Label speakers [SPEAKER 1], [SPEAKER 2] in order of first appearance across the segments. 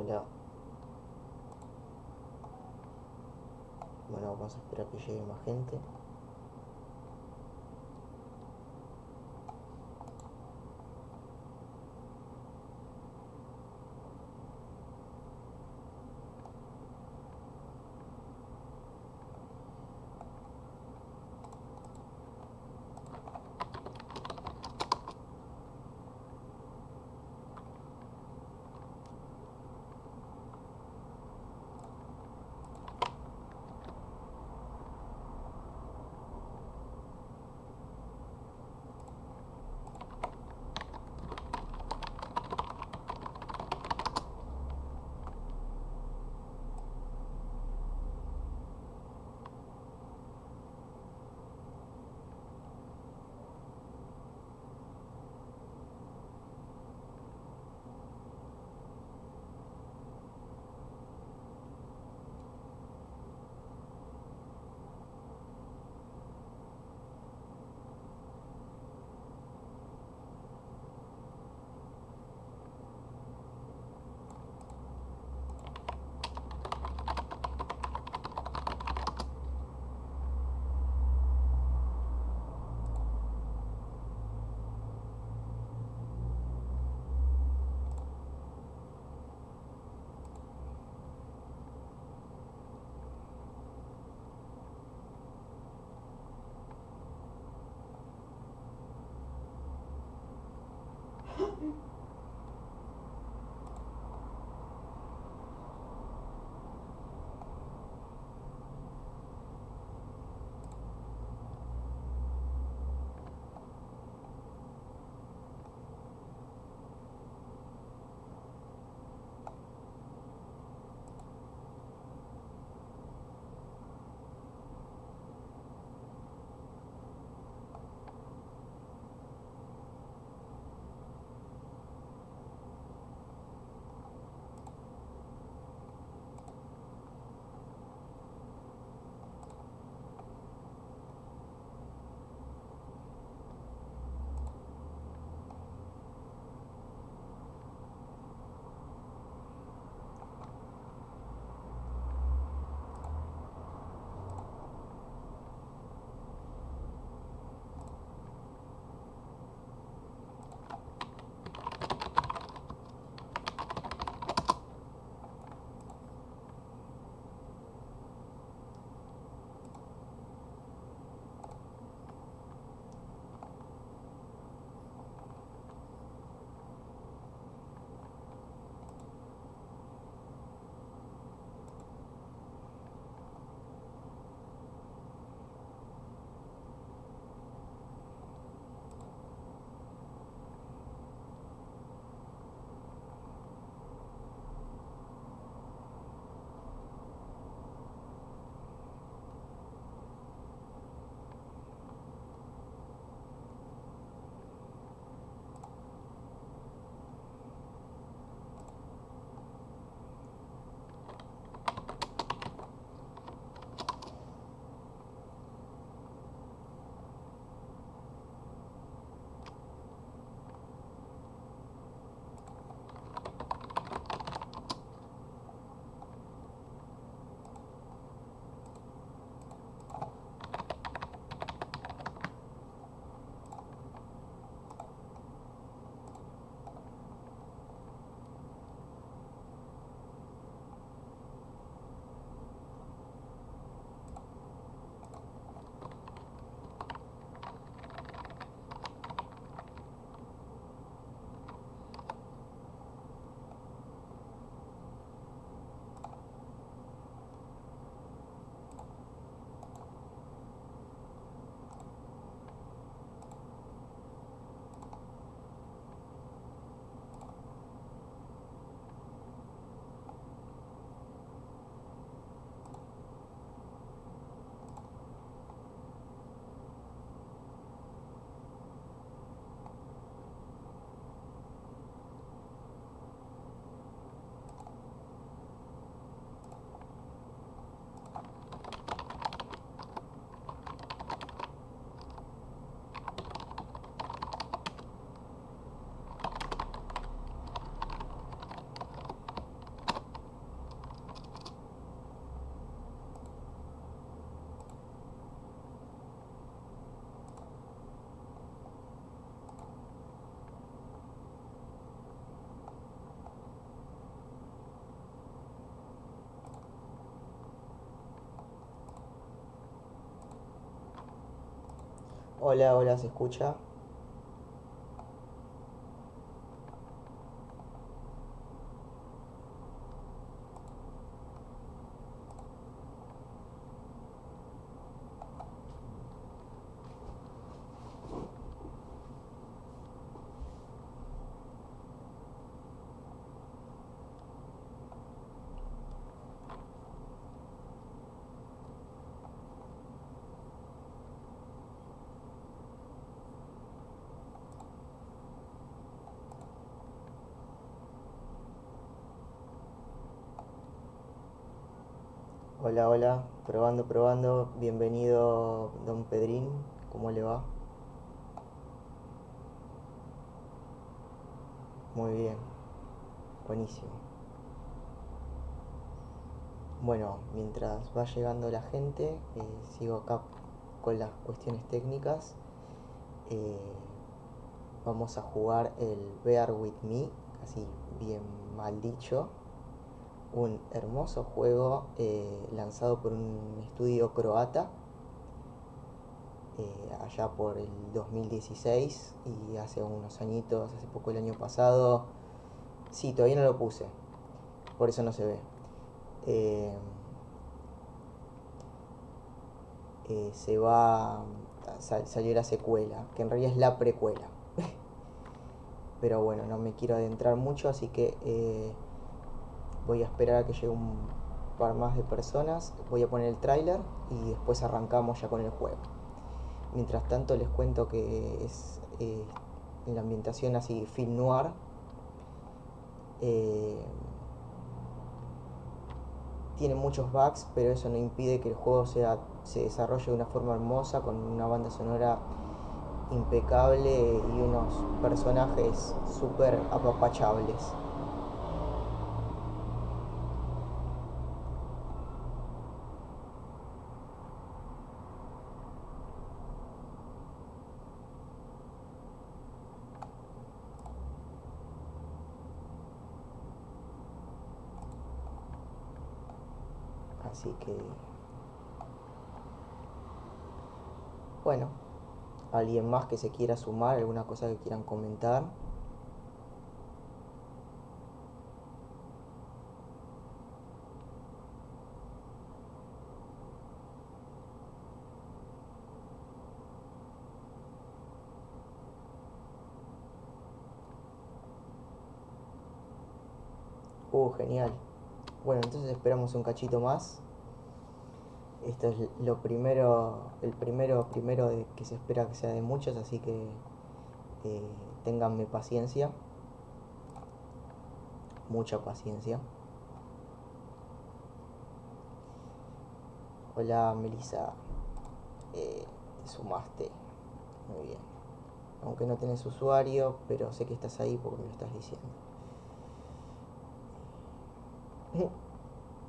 [SPEAKER 1] Hola. Bueno, vamos a esperar que llegue más gente. Hola, hola, ¿se escucha? Hola, hola, probando, probando. Bienvenido, don Pedrín. ¿Cómo le va? Muy bien, buenísimo. Bueno, mientras va llegando la gente, eh, sigo acá con las cuestiones técnicas. Eh, vamos a jugar el Bear With Me, así bien mal dicho. Un hermoso juego eh, lanzado por un estudio croata allá por el 2016 y hace unos añitos, hace poco el año pasado. Sí, todavía no lo puse, por eso no se ve. Eh, eh, se va a salir la secuela, que en realidad es la precuela. Pero bueno, no me quiero adentrar mucho, así que eh, voy a esperar a que llegue un par más de personas. Voy a poner el tráiler y después arrancamos ya con el juego. Mientras tanto les cuento que es en la ambientación así film noir. tiene muchos bugs, pero eso no impide que el juego sea, se desarrolle de una forma hermosa, con una banda sonora impecable y unos personajes súper apapachables. Así que... Bueno, alguien más que se quiera sumar, alguna cosa que quieran comentar. Uh, genial. Bueno, entonces esperamos un cachito más. Esto es lo primero, el primero primero que se espera que sea de muchos, así que eh, ténganme paciencia. Mucha paciencia. Hola Melissa, eh, te sumaste. Muy bien. Aunque no tenés usuario, pero sé que estás ahí porque me lo estás diciendo.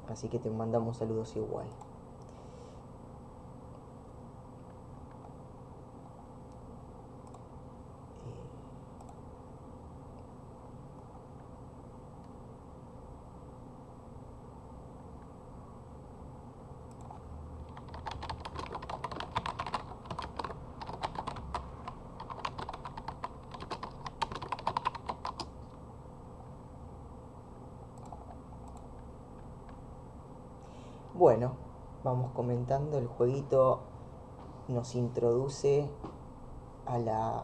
[SPEAKER 1] Así que te mandamos saludos igual. Bueno, vamos comentando, el jueguito nos introduce a la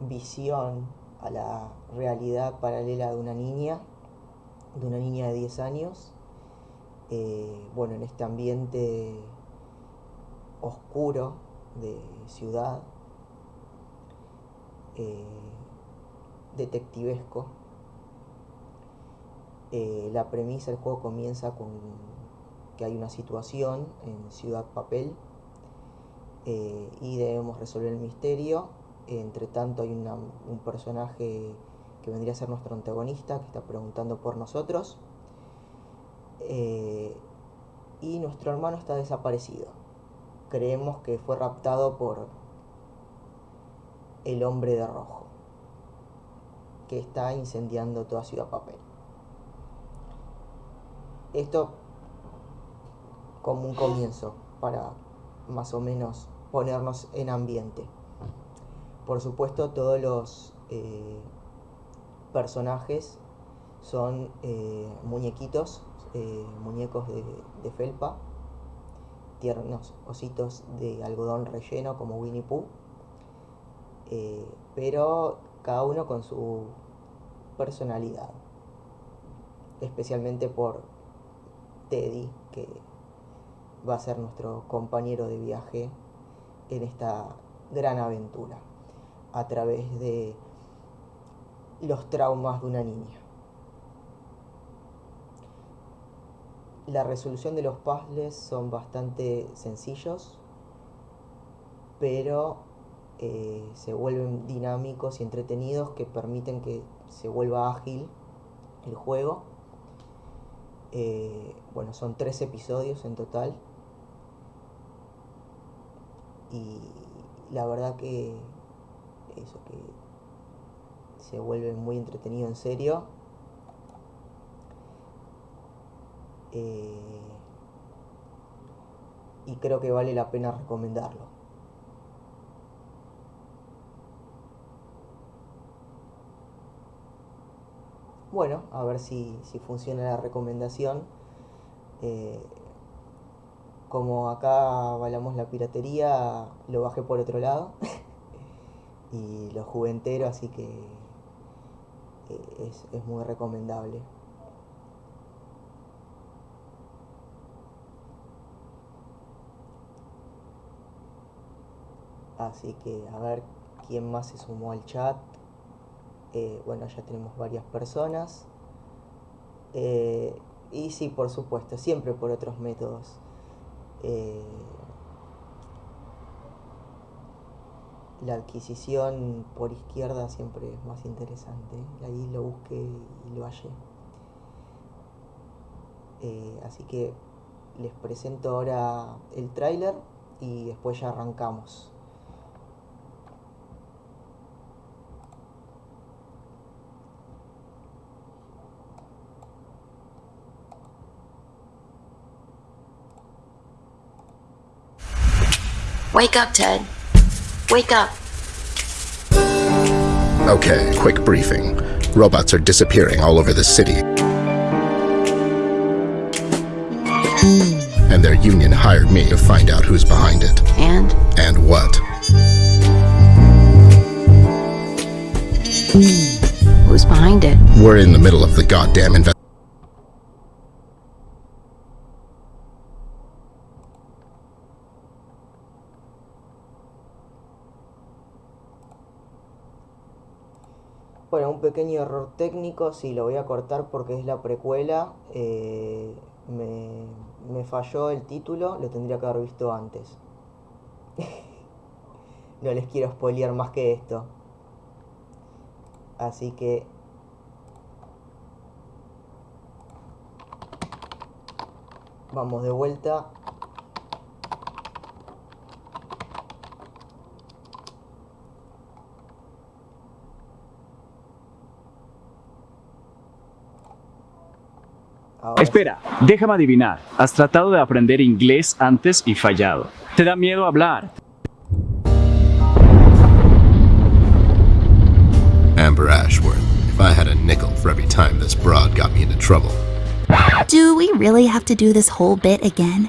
[SPEAKER 1] visión, a la realidad paralela de una niña, de una niña de 10 años, eh, bueno, en este ambiente oscuro de ciudad, eh, detectivesco, eh, la premisa del juego comienza con que hay una situación en Ciudad Papel eh, y debemos resolver el misterio. Entre tanto hay un personaje que vendría a ser nuestro antagonista que está preguntando por nosotros. Eh, y nuestro hermano está desaparecido. Creemos que fue raptado por el hombre de rojo que está incendiando toda Ciudad Papel. Esto como un comienzo para más o menos ponernos en ambiente. Por supuesto, todos los eh, personajes son eh, muñequitos, eh, muñecos de, de, felpa, tiernos ositos de algodón relleno como Winnie Pooh, pero cada uno con su personalidad, especialmente por Teddy, que va a ser nuestro compañero de viaje en esta gran aventura a través de los traumas de una niña. La resolución de los puzzles son bastante sencillos, pero eh, se vuelven dinámicos y entretenidos que permiten que se vuelva ágil el juego. Eh, bueno, son tres episodios en total. Y la verdad que eso que se vuelve muy entretenido en serio. Eh, y creo que vale la pena recomendarlo. Bueno, a ver si, funciona la recomendación. Eh, como acá valamos la piratería, lo bajé por otro lado. y lo jugué entero, así que eh, es, muy recomendable. Así que a ver quién más se sumó al chat. Eh, bueno, ya tenemos varias personas. Eh, y sí, por supuesto, siempre por otros métodos. La adquisición por izquierda siempre es más interesante. Ahí lo busqué y lo hallé. Eh, así que les presento ahora el tráiler y después ya arrancamos.
[SPEAKER 2] Wake up, Ted. Wake up.
[SPEAKER 3] Okay, quick briefing. Robots are disappearing all over the city. Hmm. And their union hired me to find out who's behind it.
[SPEAKER 2] And?
[SPEAKER 3] And what? Hmm.
[SPEAKER 2] Who's behind it?
[SPEAKER 3] We're in the middle of the goddamn investigation.
[SPEAKER 1] Pequeño error técnico, sí, lo voy a cortar porque es la precuela. Eh, me, falló el título, lo tendría que haber visto antes. no les quiero spoilear más que esto. Así que... Vamos de vuelta
[SPEAKER 4] Espera, déjame adivinar. Has tratado de aprender inglés antes y fallado. ¿Te da miedo hablar?
[SPEAKER 3] Amber Ashworth. If I had a nickel for every time this broad got me into trouble.
[SPEAKER 5] Do we really have to do this whole bit again?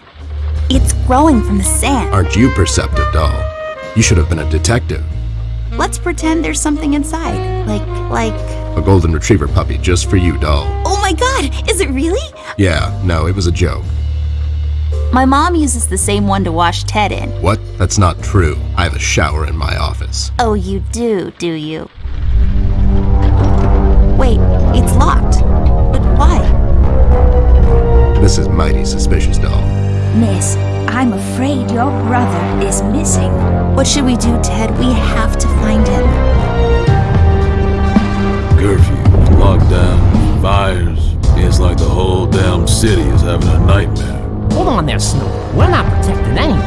[SPEAKER 5] It's growing from the sand.
[SPEAKER 3] Aren't you perceptive, doll? You should have been a detective.
[SPEAKER 5] Let's pretend there's something inside. Like, like...
[SPEAKER 3] A golden retriever puppy just for you, doll.
[SPEAKER 5] Oh my god, is it really?
[SPEAKER 3] Yeah, no, it was a joke.
[SPEAKER 5] My mom uses the same one to wash Ted in.
[SPEAKER 3] What? That's not true. I have a shower in my office.
[SPEAKER 5] Oh, you do, do you? Wait, it's locked. But why?
[SPEAKER 3] This is mighty suspicious, doll.
[SPEAKER 6] Miss, I'm afraid your brother is missing.
[SPEAKER 5] What should we do, Ted? We have to find him.
[SPEAKER 7] Lockdown, fires. It's like the whole damn city is having a nightmare.
[SPEAKER 8] Hold on there, Snoop. We're not protecting anyone.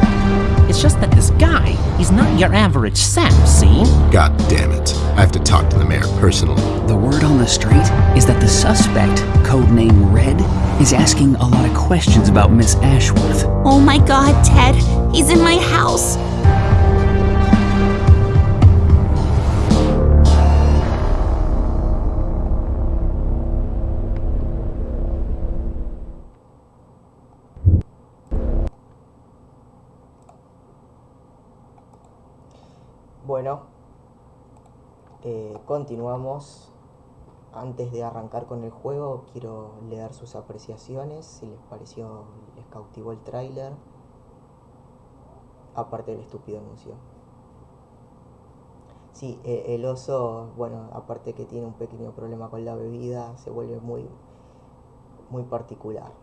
[SPEAKER 8] It's just that this guy, he's not your average sap, see?
[SPEAKER 3] God damn it. I have to talk to the mayor personally.
[SPEAKER 9] The word on the street is that the suspect, codename Red, is asking a lot of questions about Miss Ashworth.
[SPEAKER 5] Oh my god, Ted. He's in my house.
[SPEAKER 1] Eh, continuamos. Antes de arrancar con el juego, quiero leer sus apreciaciones, si les pareció, les cautivó el tráiler, aparte del estúpido anuncio. Sí, eh, el oso, bueno, aparte que tiene un pequeño problema con la bebida, se vuelve muy, muy particular.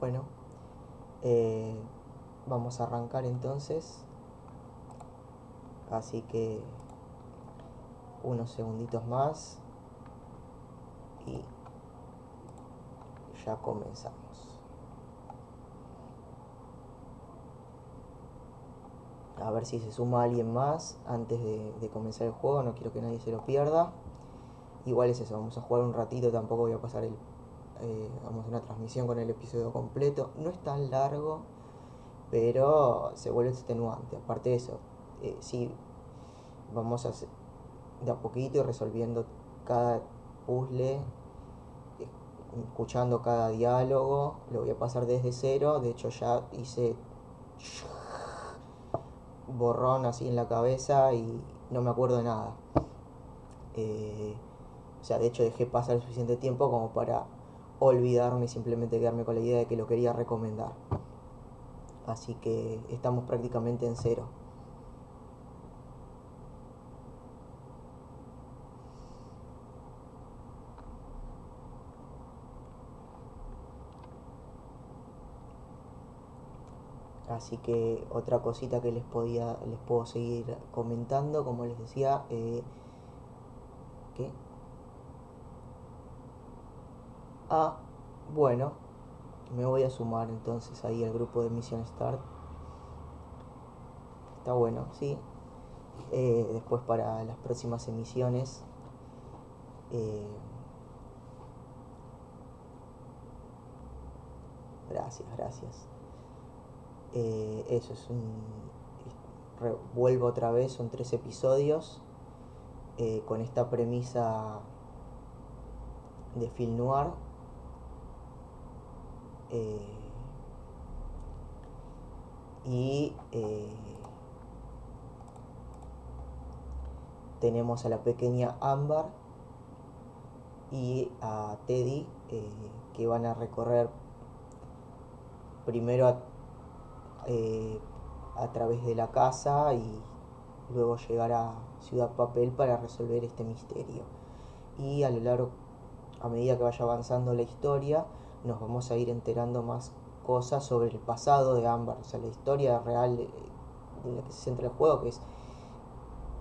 [SPEAKER 1] Bueno, eh, vamos a arrancar entonces. Así que unos segunditos más y ya comenzamos. A ver si se suma alguien más antes de, comenzar el juego, no quiero que nadie se lo pierda. Igual es eso, vamos a jugar un ratito, tampoco voy a pasar el, eh, vamos una transmisión con el episodio completo. No es tan largo, pero se vuelve extenuante. Aparte de eso, eh, sí, vamos a de a poquito y resolviendo cada puzzle, eh, escuchando cada diálogo. Lo voy a pasar desde cero. De hecho, ya hice borrón así en la cabeza y no me acuerdo de nada. o sea, de hecho dejé pasar el suficiente tiempo como para olvidarme y simplemente quedarme con la idea de que lo quería recomendar. Así que estamos prácticamente en cero. Así que otra cosita que les podía, les puedo seguir comentando, como les decía, eh, ¿qué? Ah, bueno, me voy a sumar entonces ahí al grupo de Mission Start. Está bueno, sí. Eh, después para las próximas emisiones. Eh, gracias, gracias. Eh, eso es un... Vuelvo otra vez, son tres episodios con esta premisa de film noir eh, y eh, tenemos a la pequeña Amber y a Teddy eh, que van a recorrer primero a, a través de la casa y luego llegar a Ciudad Papel para resolver este misterio. Y a lo largo, a medida que vaya avanzando la historia, nos vamos a ir enterando más cosas sobre el pasado de Amber, o sea, la historia real de, la que se centra el juego, que es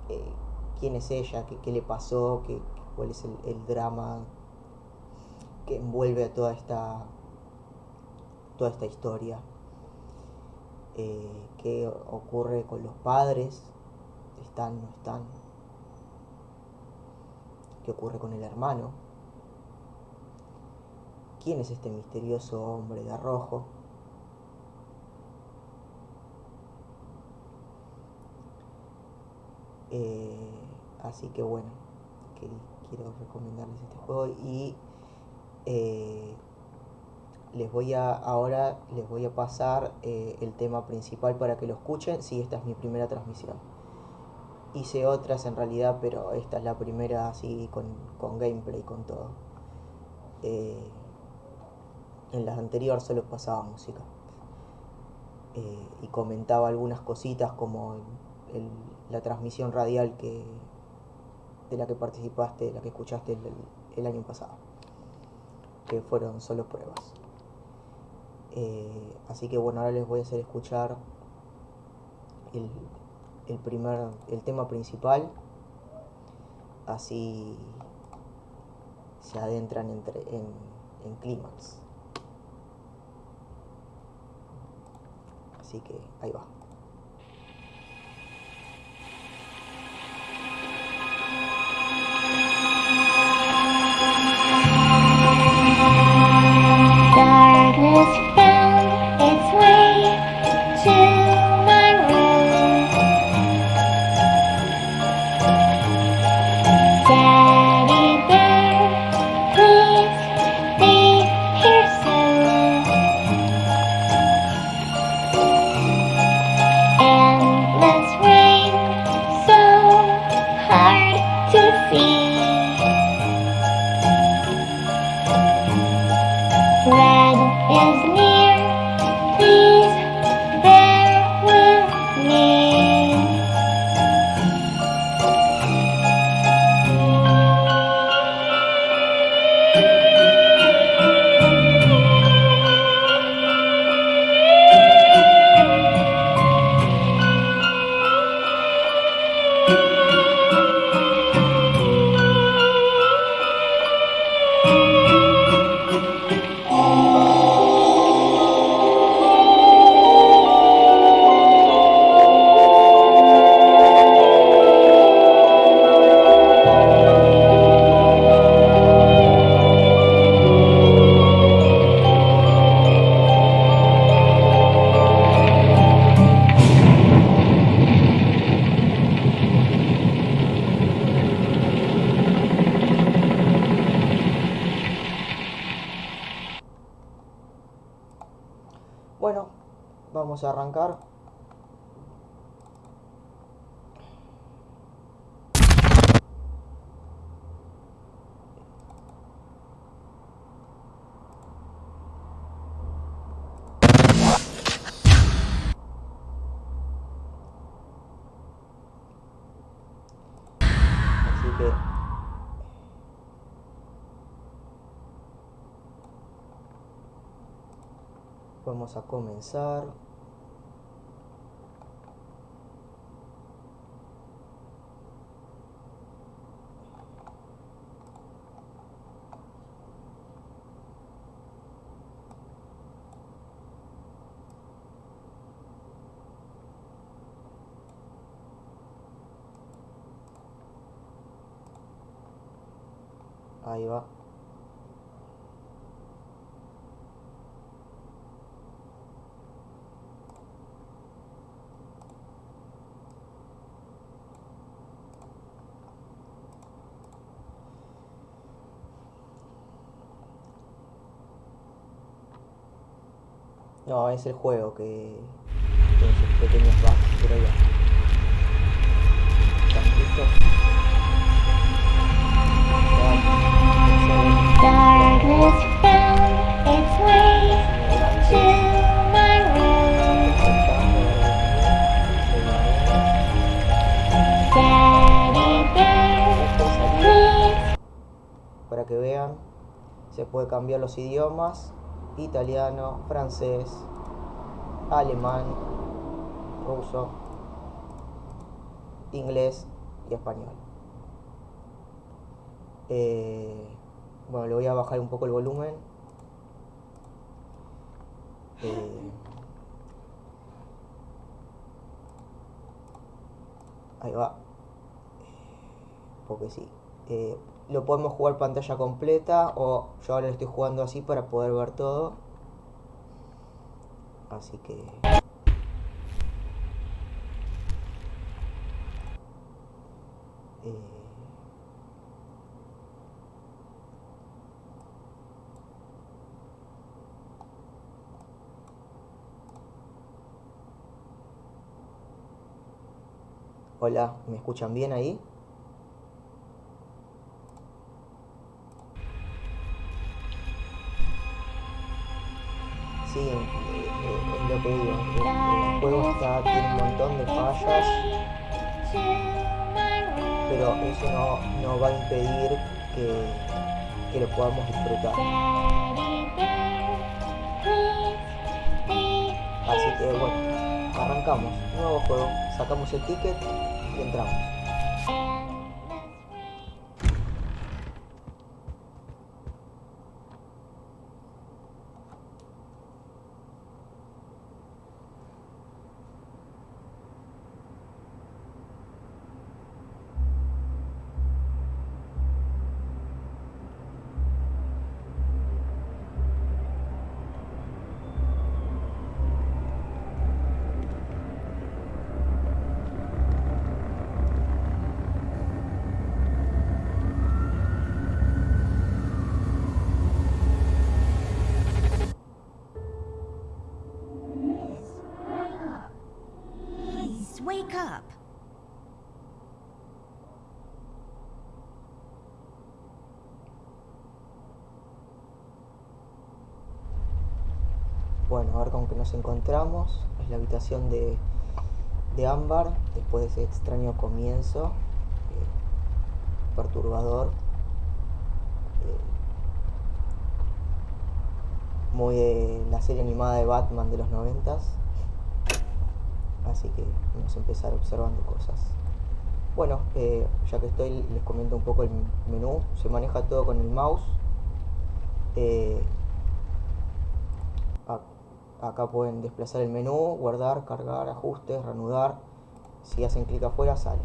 [SPEAKER 1] eh, quién es ella, qué, le pasó, qué, cuál es el, drama que envuelve a toda esta, toda esta historia. Eh, qué ocurre con los padres, están, no están, qué ocurre con el hermano quién es este misterioso hombre de rojo. Eh, así que bueno, quiero recomendarles este juego y eh, les voy a ahora les voy a pasar eh, el tema principal para que lo escuchen. Si esta es mi primera transmisión. Hice otras en realidad, pero esta es la primera así con, con gameplay, con todo en las anteriores solo pasaba música. Eh, y comentaba algunas cositas como la transmisión radial que, de la que participaste, la que escuchaste el, año pasado, que fueron solo pruebas. Eh, así que bueno, ahora les voy a hacer escuchar el, el primer, el tema principal, así se adentran entre, en, en clímax. Así que ahí va. Vamos a comenzar. Ahí va. No, es el juego que pequeños bugs, pero ya. ¿Están listos? Para que vean, se puede cambiar los idiomas, italiano, francés, alemán, ruso, inglés y español. Eh, bueno, le voy a bajar un poco el volumen. Eh, ahí va. Porque sí. Eh, lo podemos jugar pantalla completa o yo ahora lo estoy jugando así para poder ver todo. Así que... Eh, Hola, ¿me escuchan bien ahí? Sí, eh, eh, lo que el juego está, tiene un montón de fallas, pero eso no, no va a impedir que, que lo podamos disfrutar. Así que bueno, arrancamos. Nuevo juego. Sacamos el ticket y entramos.
[SPEAKER 6] Please wake up.
[SPEAKER 1] Bueno, a ver con qué nos encontramos. Es la habitación de, de Ámbar después de ese extraño comienzo eh, perturbador. eh, muy de la serie animada de Batman de los noventas. Así que vamos a empezar observando cosas. Bueno, eh, ya que estoy, les comento un poco el menú. Se maneja todo con el mouse. Eh, acá pueden desplazar el menú, guardar, cargar, ajustes, reanudar. Si hacen clic afuera, sale.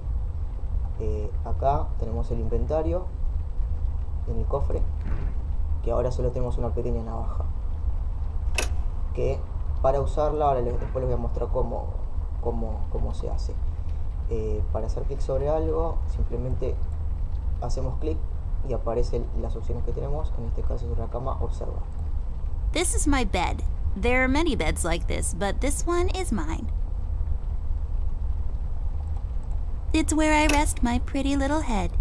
[SPEAKER 1] Eh, acá tenemos el inventario en el cofre, que ahora solo tenemos una pequeña navaja. Que para usarla, ahora les- después les voy a mostrar cómo, cómo, cómo se hace. Eh, para hacer clic sobre algo, simplemente hacemos clic y aparecen las opciones que tenemos. En este caso sobre la cama, observar.
[SPEAKER 5] This is my bed. There are many beds like this, but this one is mine. It's where I rest my pretty little head.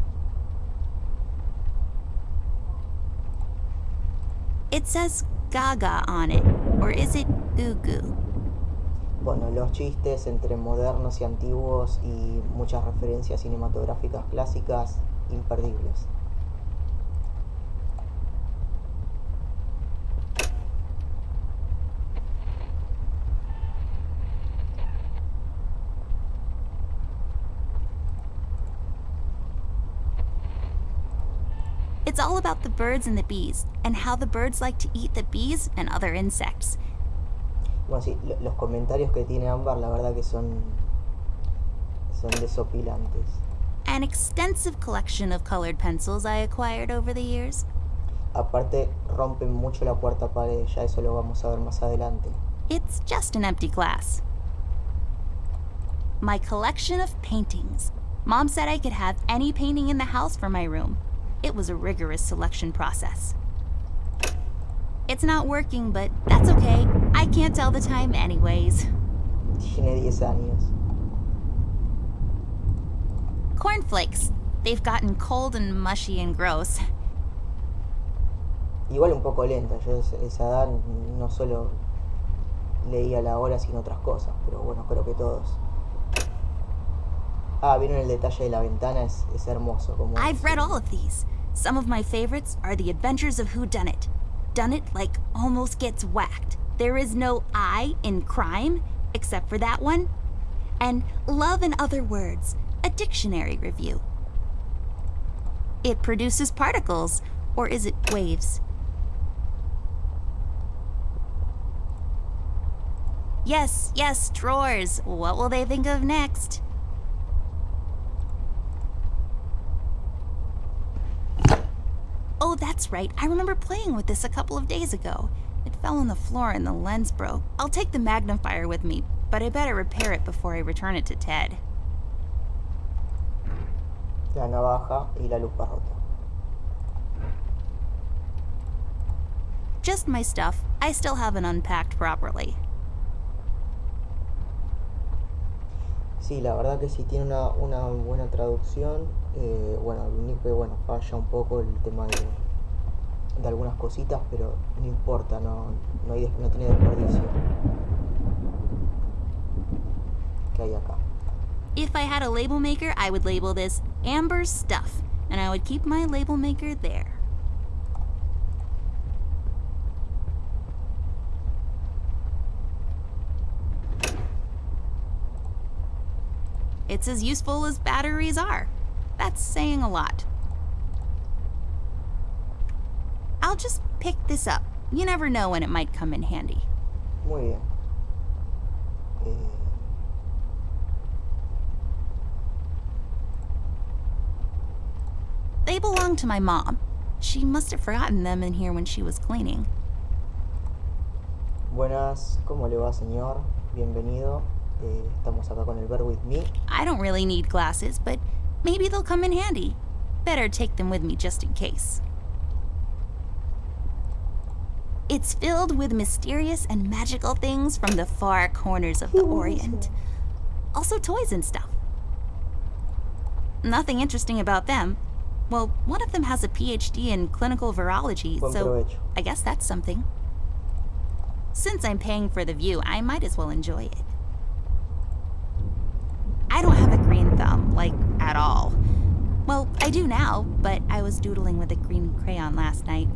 [SPEAKER 5] It says Gaga on it, or is it Goo Goo?
[SPEAKER 1] Bueno, los chistes entre modernos y antiguos y muchas referencias cinematográficas clásicas imperdibles.
[SPEAKER 5] It's all about the birds and the bees, and how the birds like to eat the bees and other insects.
[SPEAKER 1] Bueno, sí, lo- los comentarios que tiene Ámbar, la verdad que son, son desopilantes.
[SPEAKER 5] An extensive collection of colored pencils I acquired over the years.
[SPEAKER 1] Aparte, rompen mucho la cuarta pared, ya eso lo vamos a ver más adelante.
[SPEAKER 5] It's just an empty glass. My collection of paintings. Mom said I could have any painting in the house for my room. It was a rigorous selection process. It's not working, but that's okay. I can't tell the time, anyways.
[SPEAKER 1] Tiene 10 años.
[SPEAKER 5] Cornflakes. They've gotten cold and mushy and gross.
[SPEAKER 1] Igual un poco lenta, yo a esa edad no solo leía la hora, sino otras cosas, pero bueno, creo que todos. Ah, vieron el detalle de la ventana, es, es hermoso. Como
[SPEAKER 5] I've read all of these. Some of my favorites are The Adventures of Who Done It. Done It like almost gets whacked. There is no I in crime, except for that one. And Love in Other Words, a dictionary review. It produces particles, or is it waves? Yes, yes, drawers. What will they think of next? Oh, that's right. I remember playing with this a couple of days ago. It fell on the floor and the lens broke. I'll take the magnifier with me, but I better repair it before I return it to Ted.
[SPEAKER 1] la navaja y la lupa rota.
[SPEAKER 5] Just my stuff. I still haven't unpacked properly.
[SPEAKER 1] Sí, la verdad que sí tiene una, una buena traducción. eh, bueno, lo único que bueno, falla un poco el tema de, de algunas cositas, pero no importa, no, no, hay, no tiene desperdicio. ¿Qué hay acá?
[SPEAKER 5] If I had a label maker, I would label this Amber's Stuff, and I would keep my label maker there. It's as useful as batteries are. That's saying a lot. I'll just pick this up. You never know when it might come in handy.
[SPEAKER 1] Muy bien. Eh,
[SPEAKER 5] They belong to my mom. She must have forgotten them in here when she was cleaning.
[SPEAKER 1] buenas, ¿cómo le va, señor? Bienvenido. Eh, estamos acá con el With Me.
[SPEAKER 5] I don't really need glasses, but maybe they'll come in handy. Better take them with me just in case. It's filled with mysterious and magical things from the far corners of the Orient. Also, toys and stuff. Nothing interesting about them. Well, one of them has a PhD in clinical virology, so. I guess that's something. Since I'm paying for the view, I might as well enjoy it. I don't have a green thumb, like, at all. Well, I do now, but I was doodling with a green crayon last night.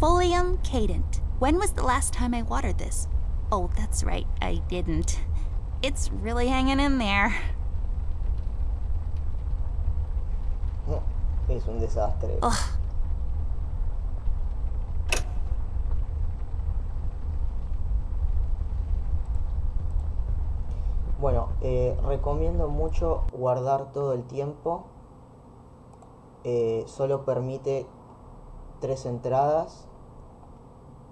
[SPEAKER 5] Folium cadent. When was the last time I watered this? Oh, that's right, I didn't. It's really hanging in there.
[SPEAKER 1] Es un desastre.
[SPEAKER 5] Ugh.
[SPEAKER 1] Bueno, eh, recomiendo mucho guardar todo el tiempo. Eh, solo permite tres entradas.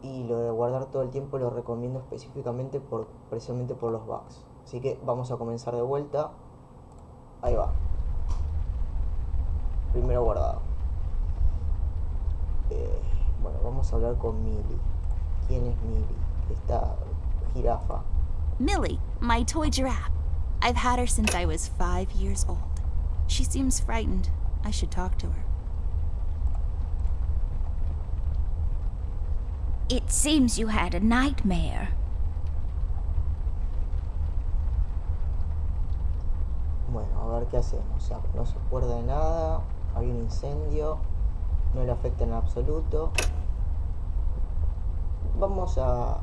[SPEAKER 1] Y lo de guardar todo el tiempo lo recomiendo específicamente por, precisamente por los bugs. Así que vamos a comenzar de vuelta. Ahí va. Primero guardado. Eh, Bueno, vamos a hablar con Millie. ¿Quién es Millie? Esta jirafa.
[SPEAKER 5] Millie, my toy giraffe. I've had her since I was five years old. She seems frightened. I should talk to her.
[SPEAKER 6] It seems you had a nightmare.
[SPEAKER 1] Bueno, a ver qué hacemos. O sea, no se acuerda de nada. Hay un incendio. No le afecta en absoluto. Vamos a,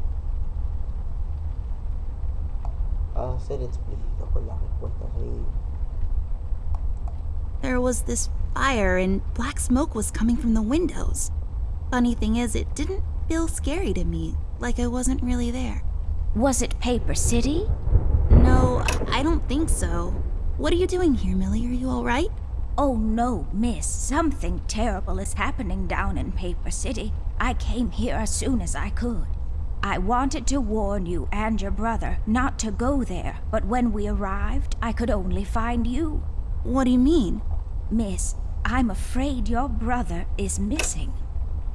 [SPEAKER 1] a ser explícitos con las respuestas.
[SPEAKER 5] There was this fire and black smoke was coming from the windows. Funny thing is, it didn't feel scary to me, like I wasn't really there.
[SPEAKER 6] Was it Paper City?
[SPEAKER 5] No, I don't think so. What are you doing here, Millie? Are you alright?
[SPEAKER 6] Oh no, miss. Something terrible is happening down in Paper City. I came here as soon as I could. I wanted to warn you and your brother not to go there, but when we arrived, I could only find you.
[SPEAKER 5] What do you mean?
[SPEAKER 6] Miss, I'm afraid your brother is missing.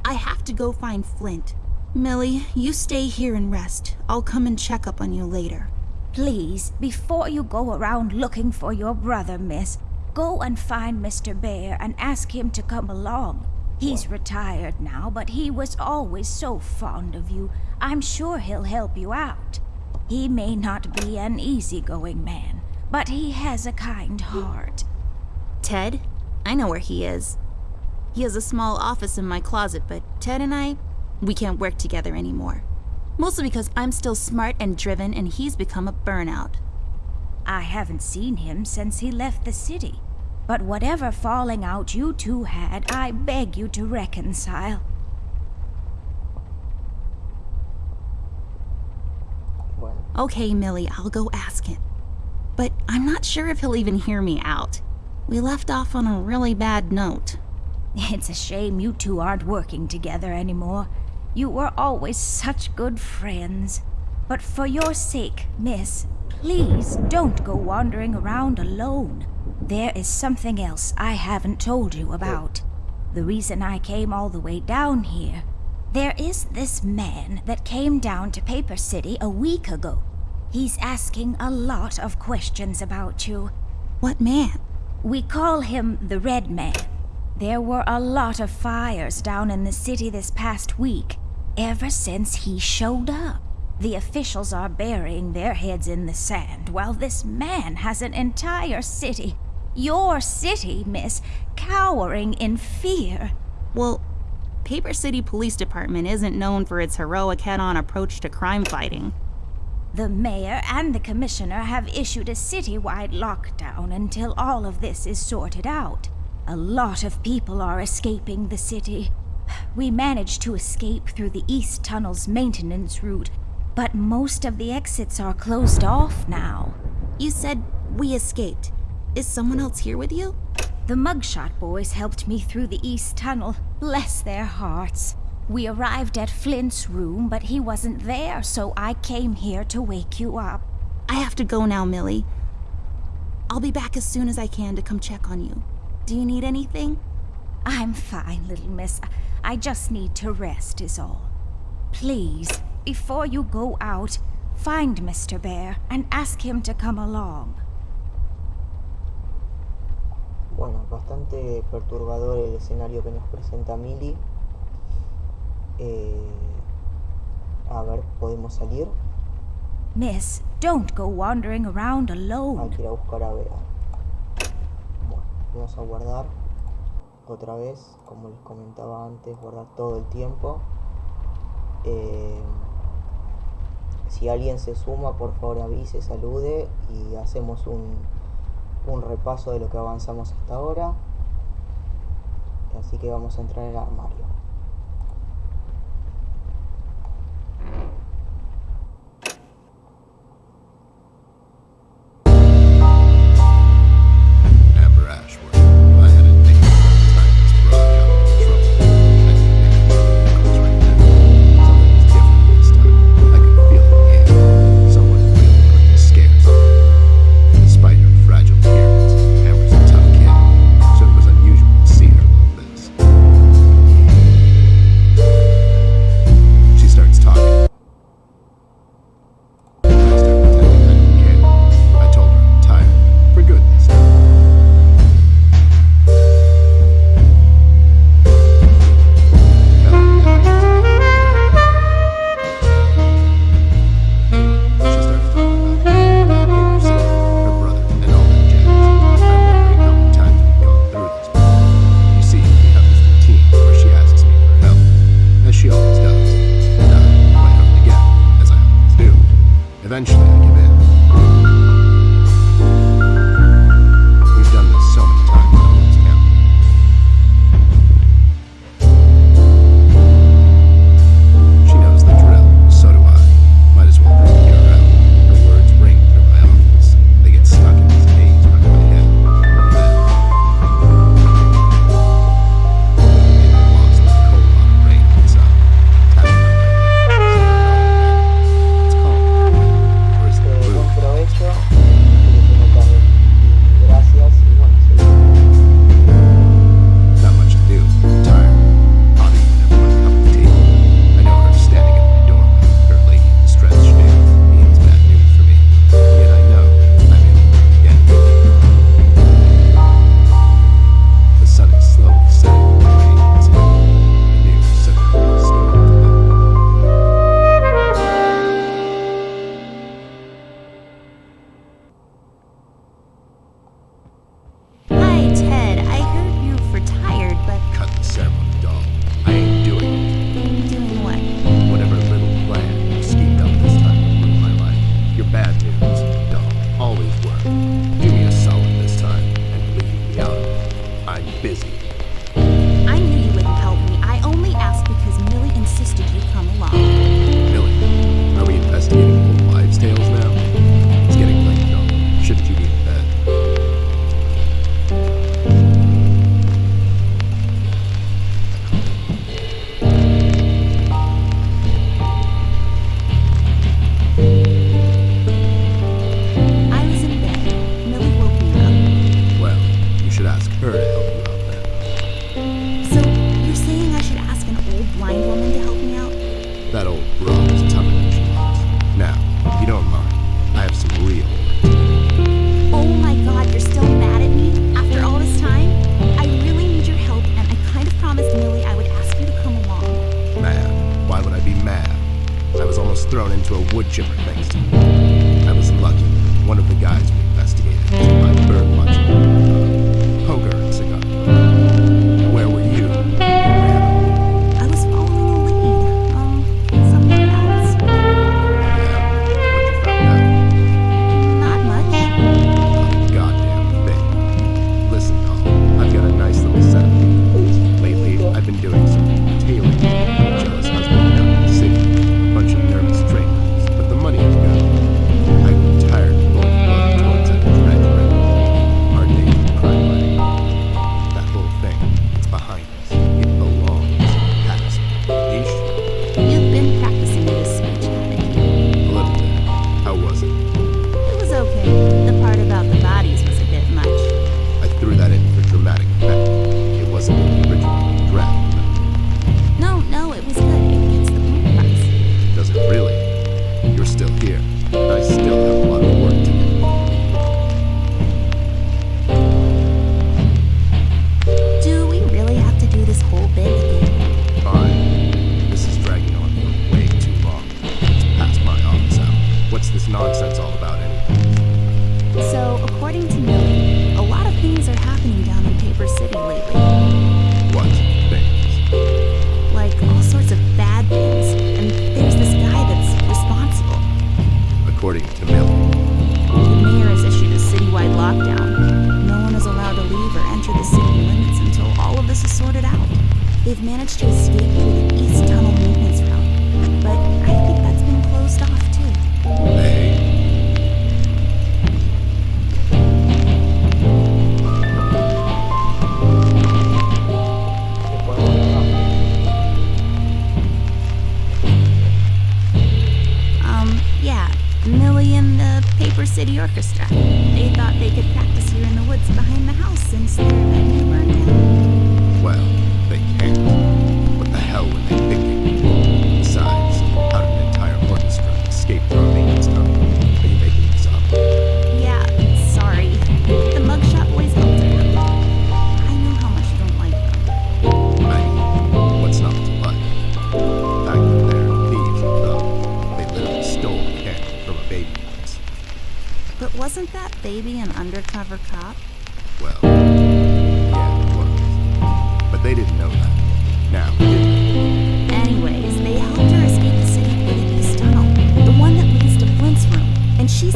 [SPEAKER 5] I have to go find Flint. Millie, you stay here and rest. I'll come and check up on you later.
[SPEAKER 6] Please, before you go around looking for your brother, miss, go and find Mr. Bear and ask him to come along. He's retired now, but he was always so fond of you. I'm sure he'll help you out. He may not be an easygoing man, but he has a kind heart.
[SPEAKER 5] Ted? I know where he is. He has a small office in my closet, but Ted and I, we can't work together anymore. Mostly because I'm still smart and driven and he's become a burnout.
[SPEAKER 6] I haven't seen him since he left the city. But whatever falling out you two had, I beg you to reconcile.
[SPEAKER 1] Bueno,
[SPEAKER 5] Okay, Millie, I'll go ask him. But I'm not sure if he'll even hear me out. We left off on a really bad note.
[SPEAKER 6] It's a shame you two aren't working together anymore. You were always such good friends. But for your sake, miss, please don't go wandering around alone. There is something else I haven't told you about. The reason I came all the way down here. There is this man that came down to Paper City a week ago. He's asking a lot of questions about you.
[SPEAKER 5] What man?
[SPEAKER 6] We call him the Red Man. There were a lot of fires down in the city this past week, ever since he showed up. The officials are burying their heads in the sand, while this man has an entire city, your city, miss, cowering in fear.
[SPEAKER 5] Well, Paper City Police Department isn't known for its heroic head on approach to crime fighting.
[SPEAKER 6] The mayor and the commissioner have issued a citywide lockdown until all of this is sorted out. A lot of people are escaping the city. We managed to escape through the East Tunnel's maintenance route, but most of the exits are closed off now.
[SPEAKER 5] You said we escaped. Is someone else here with you?
[SPEAKER 6] The Mugshot boys helped me through the East Tunnel. Bless their hearts. We arrived at Flint's room, but he wasn't there, so I came here to wake you up.
[SPEAKER 5] I have to go now, Millie. I'll be back as soon as I can to come check on you. Do you need anything?
[SPEAKER 6] I'm fine, little miss. I just need to rest, is all. Please, before you go out, find Mr. Bear and ask him to come along.
[SPEAKER 1] bueno, bastante perturbador el escenario que nos presenta Millie. Eh, a ver, ¿podemos salir?
[SPEAKER 6] Miss, don't go wandering around
[SPEAKER 1] Hay
[SPEAKER 6] alone.
[SPEAKER 1] que ir a buscar a Bea. Bueno, vamos a guardar otra vez, como les comentaba antes, guardar todo el tiempo. Eh, si alguien se suma, por favor avise, salude y hacemos un, repaso de lo que avanzamos hasta ahora. Así que vamos a entrar en el armario.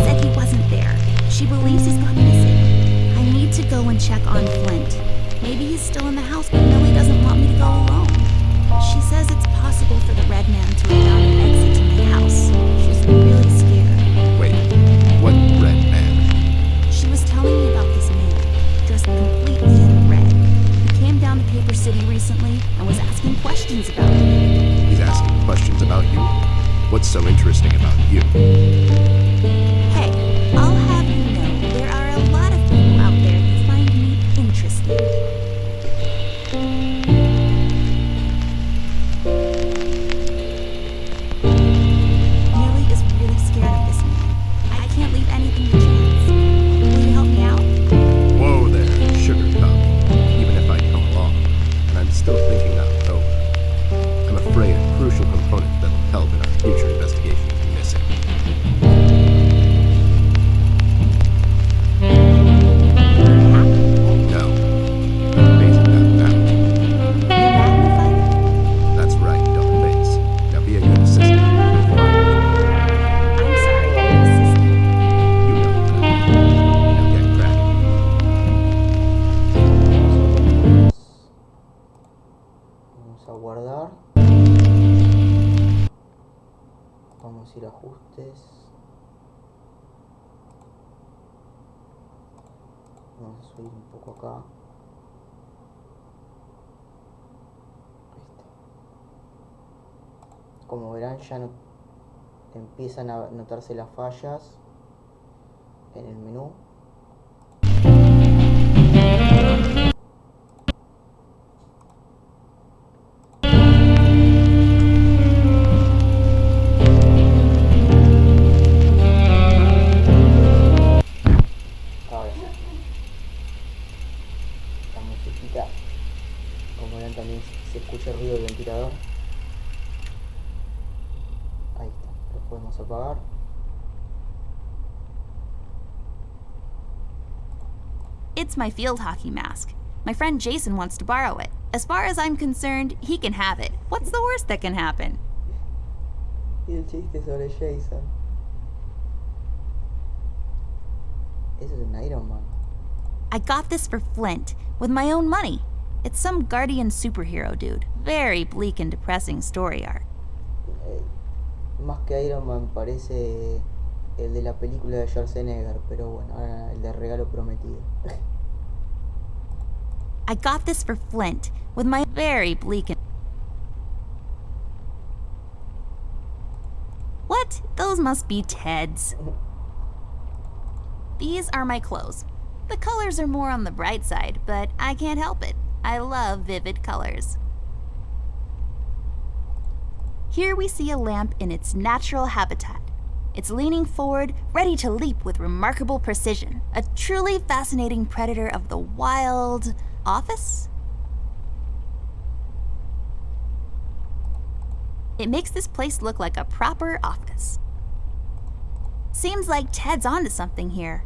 [SPEAKER 5] Said he wasn't there. She believes he's gone missing. I need to go and check on Flint. Maybe he's still in the house, but Millie doesn't want me to go alone. She says it's possible for the red man to have found an exit to my house. She's really scared.
[SPEAKER 3] Wait, what red man?
[SPEAKER 5] She was telling me about this man, dressed completely in red. He came down to Paper City recently and was asking questions about me.
[SPEAKER 3] He's asking questions about you? What's so interesting about you?
[SPEAKER 1] Ya empiezan a notarse las fallas en el menú. Está. Lo podemos apagar.
[SPEAKER 5] It's my field hockey mask. My friend Jason wants to borrow it. As far as I'm concerned, he can have it. What's the worst that can happen?
[SPEAKER 1] El chiste sobre Jason. Eso es un Iron Man.
[SPEAKER 5] I got this for Flint with my own money. It's some guardian superhero dude. Very bleak and depressing story arc.
[SPEAKER 1] Más que Iron Man parece el de la película de Schwarzenegger, pero bueno, ahora el de regalo prometido.
[SPEAKER 5] I got this for Flint with my very bleak. What? Those must be Ted's. These are my clothes. The colors are more on the bright side, but I can't help it. I love vivid colors. Here we see a lamp in its natural habitat. It's leaning forward, ready to leap with remarkable precision. A truly fascinating predator of the wild office? It makes this place look like a proper office. Seems like Ted's onto something here.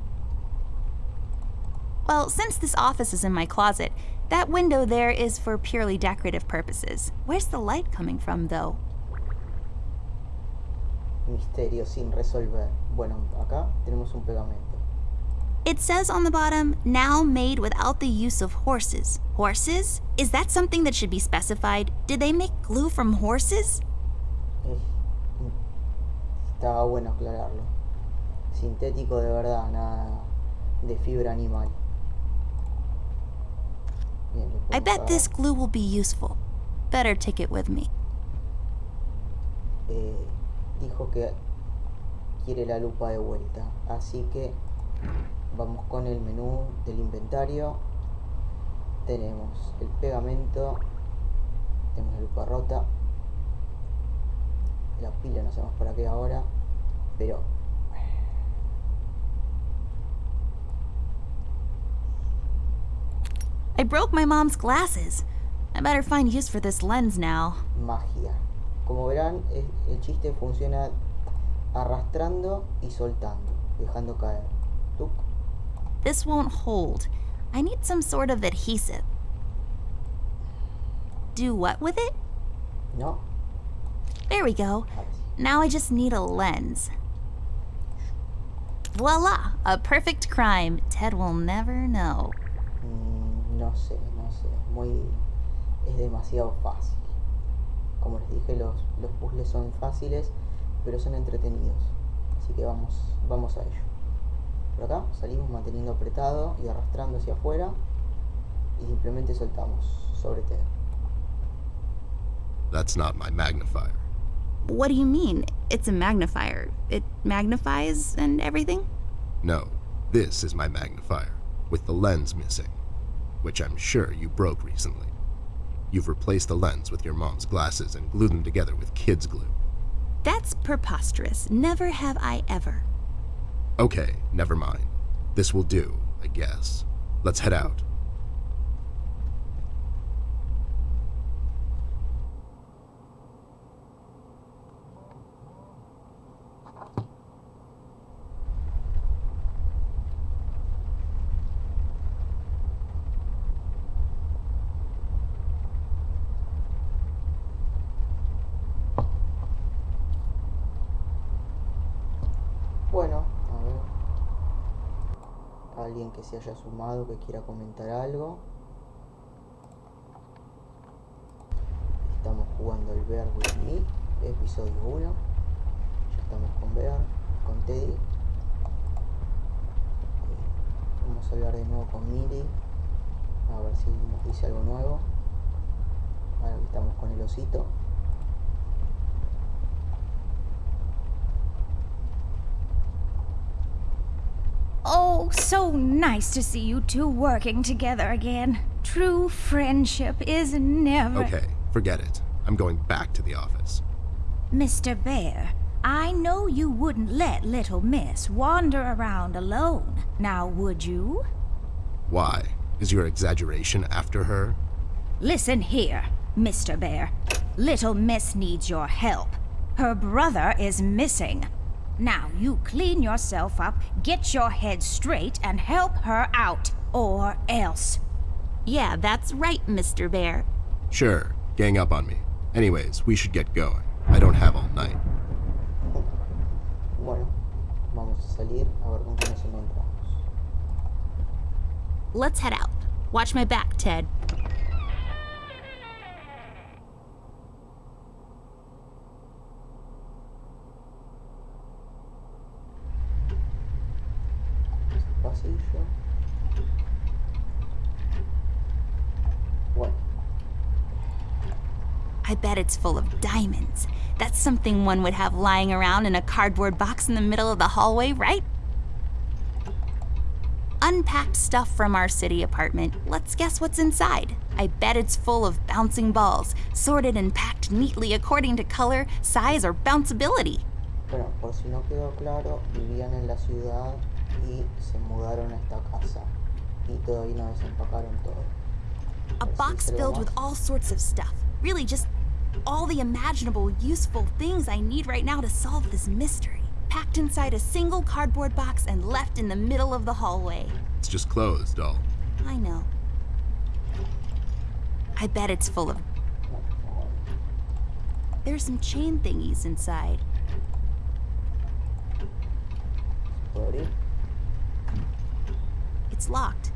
[SPEAKER 5] Well, since this office is in my closet, that window there is for purely decorative purposes. Where's the light coming from, though?
[SPEAKER 1] Misterio sin resolver. Bueno, acá tenemos un pegamento.
[SPEAKER 5] It says on the bottom, now made without the use of horses. Horses? Is that something that should be specified? Did they make glue from horses?
[SPEAKER 1] Eh, Estaba bueno aclararlo. Sintético de verdad, nada de fibra animal. Bien,
[SPEAKER 5] I bet this glue will be useful. Better take it with me.
[SPEAKER 1] eh, dijo que quiere la lupa de vuelta. Así que vamos con el menú del inventario. Tenemos el pegamento. Tenemos la lupa rota. La pila no sabemos para qué ahora. Pero
[SPEAKER 5] I broke my mom's glasses. I better find use for this lens now.
[SPEAKER 1] magia. Como verán, el chiste funciona arrastrando y soltando, dejando caer. Tuc.
[SPEAKER 5] This won't hold. I need some sort of adhesive. Do what with it?
[SPEAKER 1] No,
[SPEAKER 5] There we go. Now I just need a lens. Voila! A perfect crime Ted will never know.
[SPEAKER 1] Mm, no sé, no sé. Muy. Es demasiado fácil. Como les dije, los, los puzzles son fáciles, pero son entretenidos. Así que vamos, vamos a ello. Por acá salimos manteniendo apretado y arrastrando hacia afuera. Y simplemente soltamos sobre Ted.
[SPEAKER 3] That's not my magnifier.
[SPEAKER 5] What do you mean? It's a magnifier. It magnifies and everything?
[SPEAKER 3] No, this is my magnifier, with the lens missing, which I'm sure you broke recently. You've replaced the lens with your mom's glasses and glued them together with kids' glue.
[SPEAKER 5] That's preposterous. Never have I ever.
[SPEAKER 3] Okay, never mind. This will do, I guess. Let's head out.
[SPEAKER 1] Que se haya sumado, que quiera comentar algo. Estamos jugando el Bear with Me, episodio 1. Ya estamos con Bear, con Teddy. Eh, Vamos a hablar de nuevo con Miri. A ver si nos dice algo nuevo. Ahora que estamos con el osito.
[SPEAKER 6] Oh, so nice to see you two working together again. True friendship is never.
[SPEAKER 3] Okay, forget it. I'm going back to the office.
[SPEAKER 6] Mr. Bear, I know you wouldn't let little Miss wander around alone. Now, would you?
[SPEAKER 3] Why? Is your exaggeration after her?
[SPEAKER 6] Listen here, Mr. Bear. Little Miss needs your help. Her brother is missing. Now you clean yourself up, get your head straight, and help her out, or else.
[SPEAKER 5] Yeah, that's right, Mr. Bear.
[SPEAKER 3] Sure, gang up on me. Anyways, we should get going. I don't have all night.
[SPEAKER 1] Bueno, vamos a salir a ver con qué nos encontramos.
[SPEAKER 5] Let's head out. Watch my back, Ted.
[SPEAKER 1] Bueno,
[SPEAKER 5] I bet it's full of diamonds. That's something one would have lying around in a cardboard box in the middle of the hallway, right? Unpacked stuff from our city apartment. Let's guess what's inside. I bet it's full of bouncing balls, sorted and packed neatly according to color, size, or bounceability.
[SPEAKER 1] bueno, por si no quedó claro, vivían en la ciudad y se mudaron a esta casa. Y todavía no desempacaron todo.
[SPEAKER 5] A box filled with all sorts of stuff. Really, just all the imaginable, useful things I need right now to solve this mystery. Packed inside a single cardboard box and left in the middle of the hallway.
[SPEAKER 3] It's just closed, all.
[SPEAKER 5] I know. I bet it's full of. There's some chain thingies inside.
[SPEAKER 1] ¿Puedo abrir?
[SPEAKER 5] It's locked.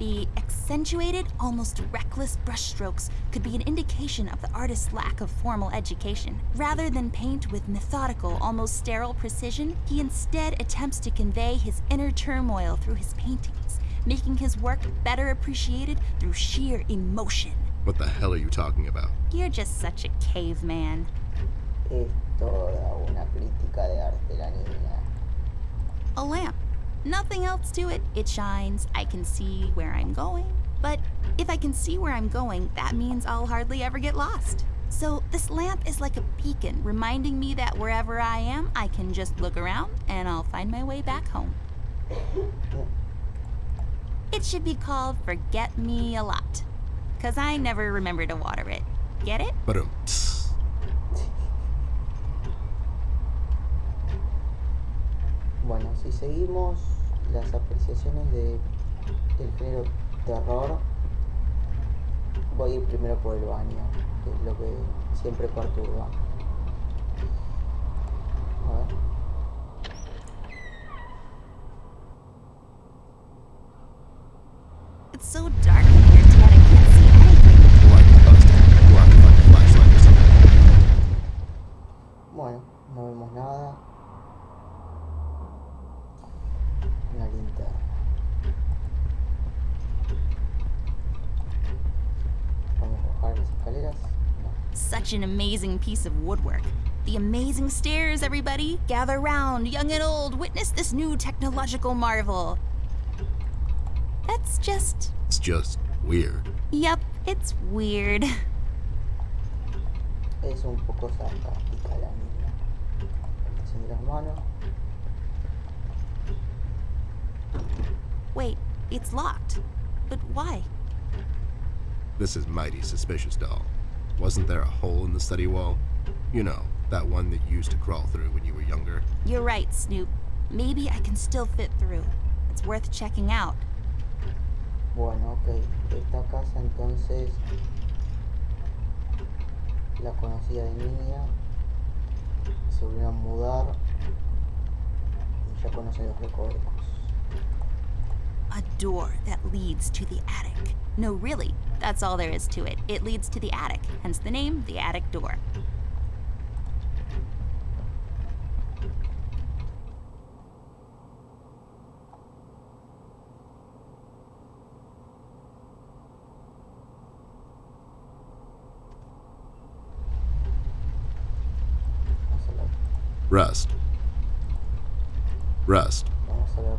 [SPEAKER 5] The accentuated, almost reckless brushstrokes could be an indication of the artist's lack of formal education. Rather than paint with methodical, almost sterile precision, he instead attempts to convey his inner turmoil through his paintings, making his work better appreciated through sheer emotion.
[SPEAKER 3] What the hell are you talking about?
[SPEAKER 5] You're just such a caveman.
[SPEAKER 1] Es toda una crítica de arte la niña.
[SPEAKER 5] A lamp. Nothing else to it. It shines. I can see where I'm going. But if I can see where I'm going, that means I'll hardly ever get lost. So this lamp is like a beacon, reminding me that wherever I am, I can just look around and I'll find my way back home. It should be called Forget Me a Lot. Because I never remember to water it. Get it?
[SPEAKER 3] But
[SPEAKER 1] Bueno, si seguimos las apreciaciones de, del género terror, voy a ir primero por el baño, que es lo que siempre perturba. A ver. Bueno, no vemos nada.
[SPEAKER 5] Such an amazing piece of woodwork. The amazing stairs, everybody. Gather round, young and old. Witness this new technological marvel. That's just.
[SPEAKER 3] It's just weird.
[SPEAKER 5] Yep, it's weird.
[SPEAKER 1] Es un poco sarcástica la niña. Haciendo las manos.
[SPEAKER 5] Wait, it's locked. But why?
[SPEAKER 3] This is mighty suspicious, doll. Wasn't there a hole in the study wall? You know, that one that you used to crawl through when you were younger.
[SPEAKER 5] You're right, Snoop. Maybe I can still fit through. It's worth checking out.
[SPEAKER 1] Bueno, ok. Esta casa entonces la conocía de niña. Se volvieron a mudar. Y ya conocen los recovecos.
[SPEAKER 5] A door that leads to the attic. No, really, that's all there is to it. It leads to the attic, hence the name, the attic door.
[SPEAKER 1] Vamos a ver.
[SPEAKER 3] Rust. Rust.
[SPEAKER 1] Vamos a ver.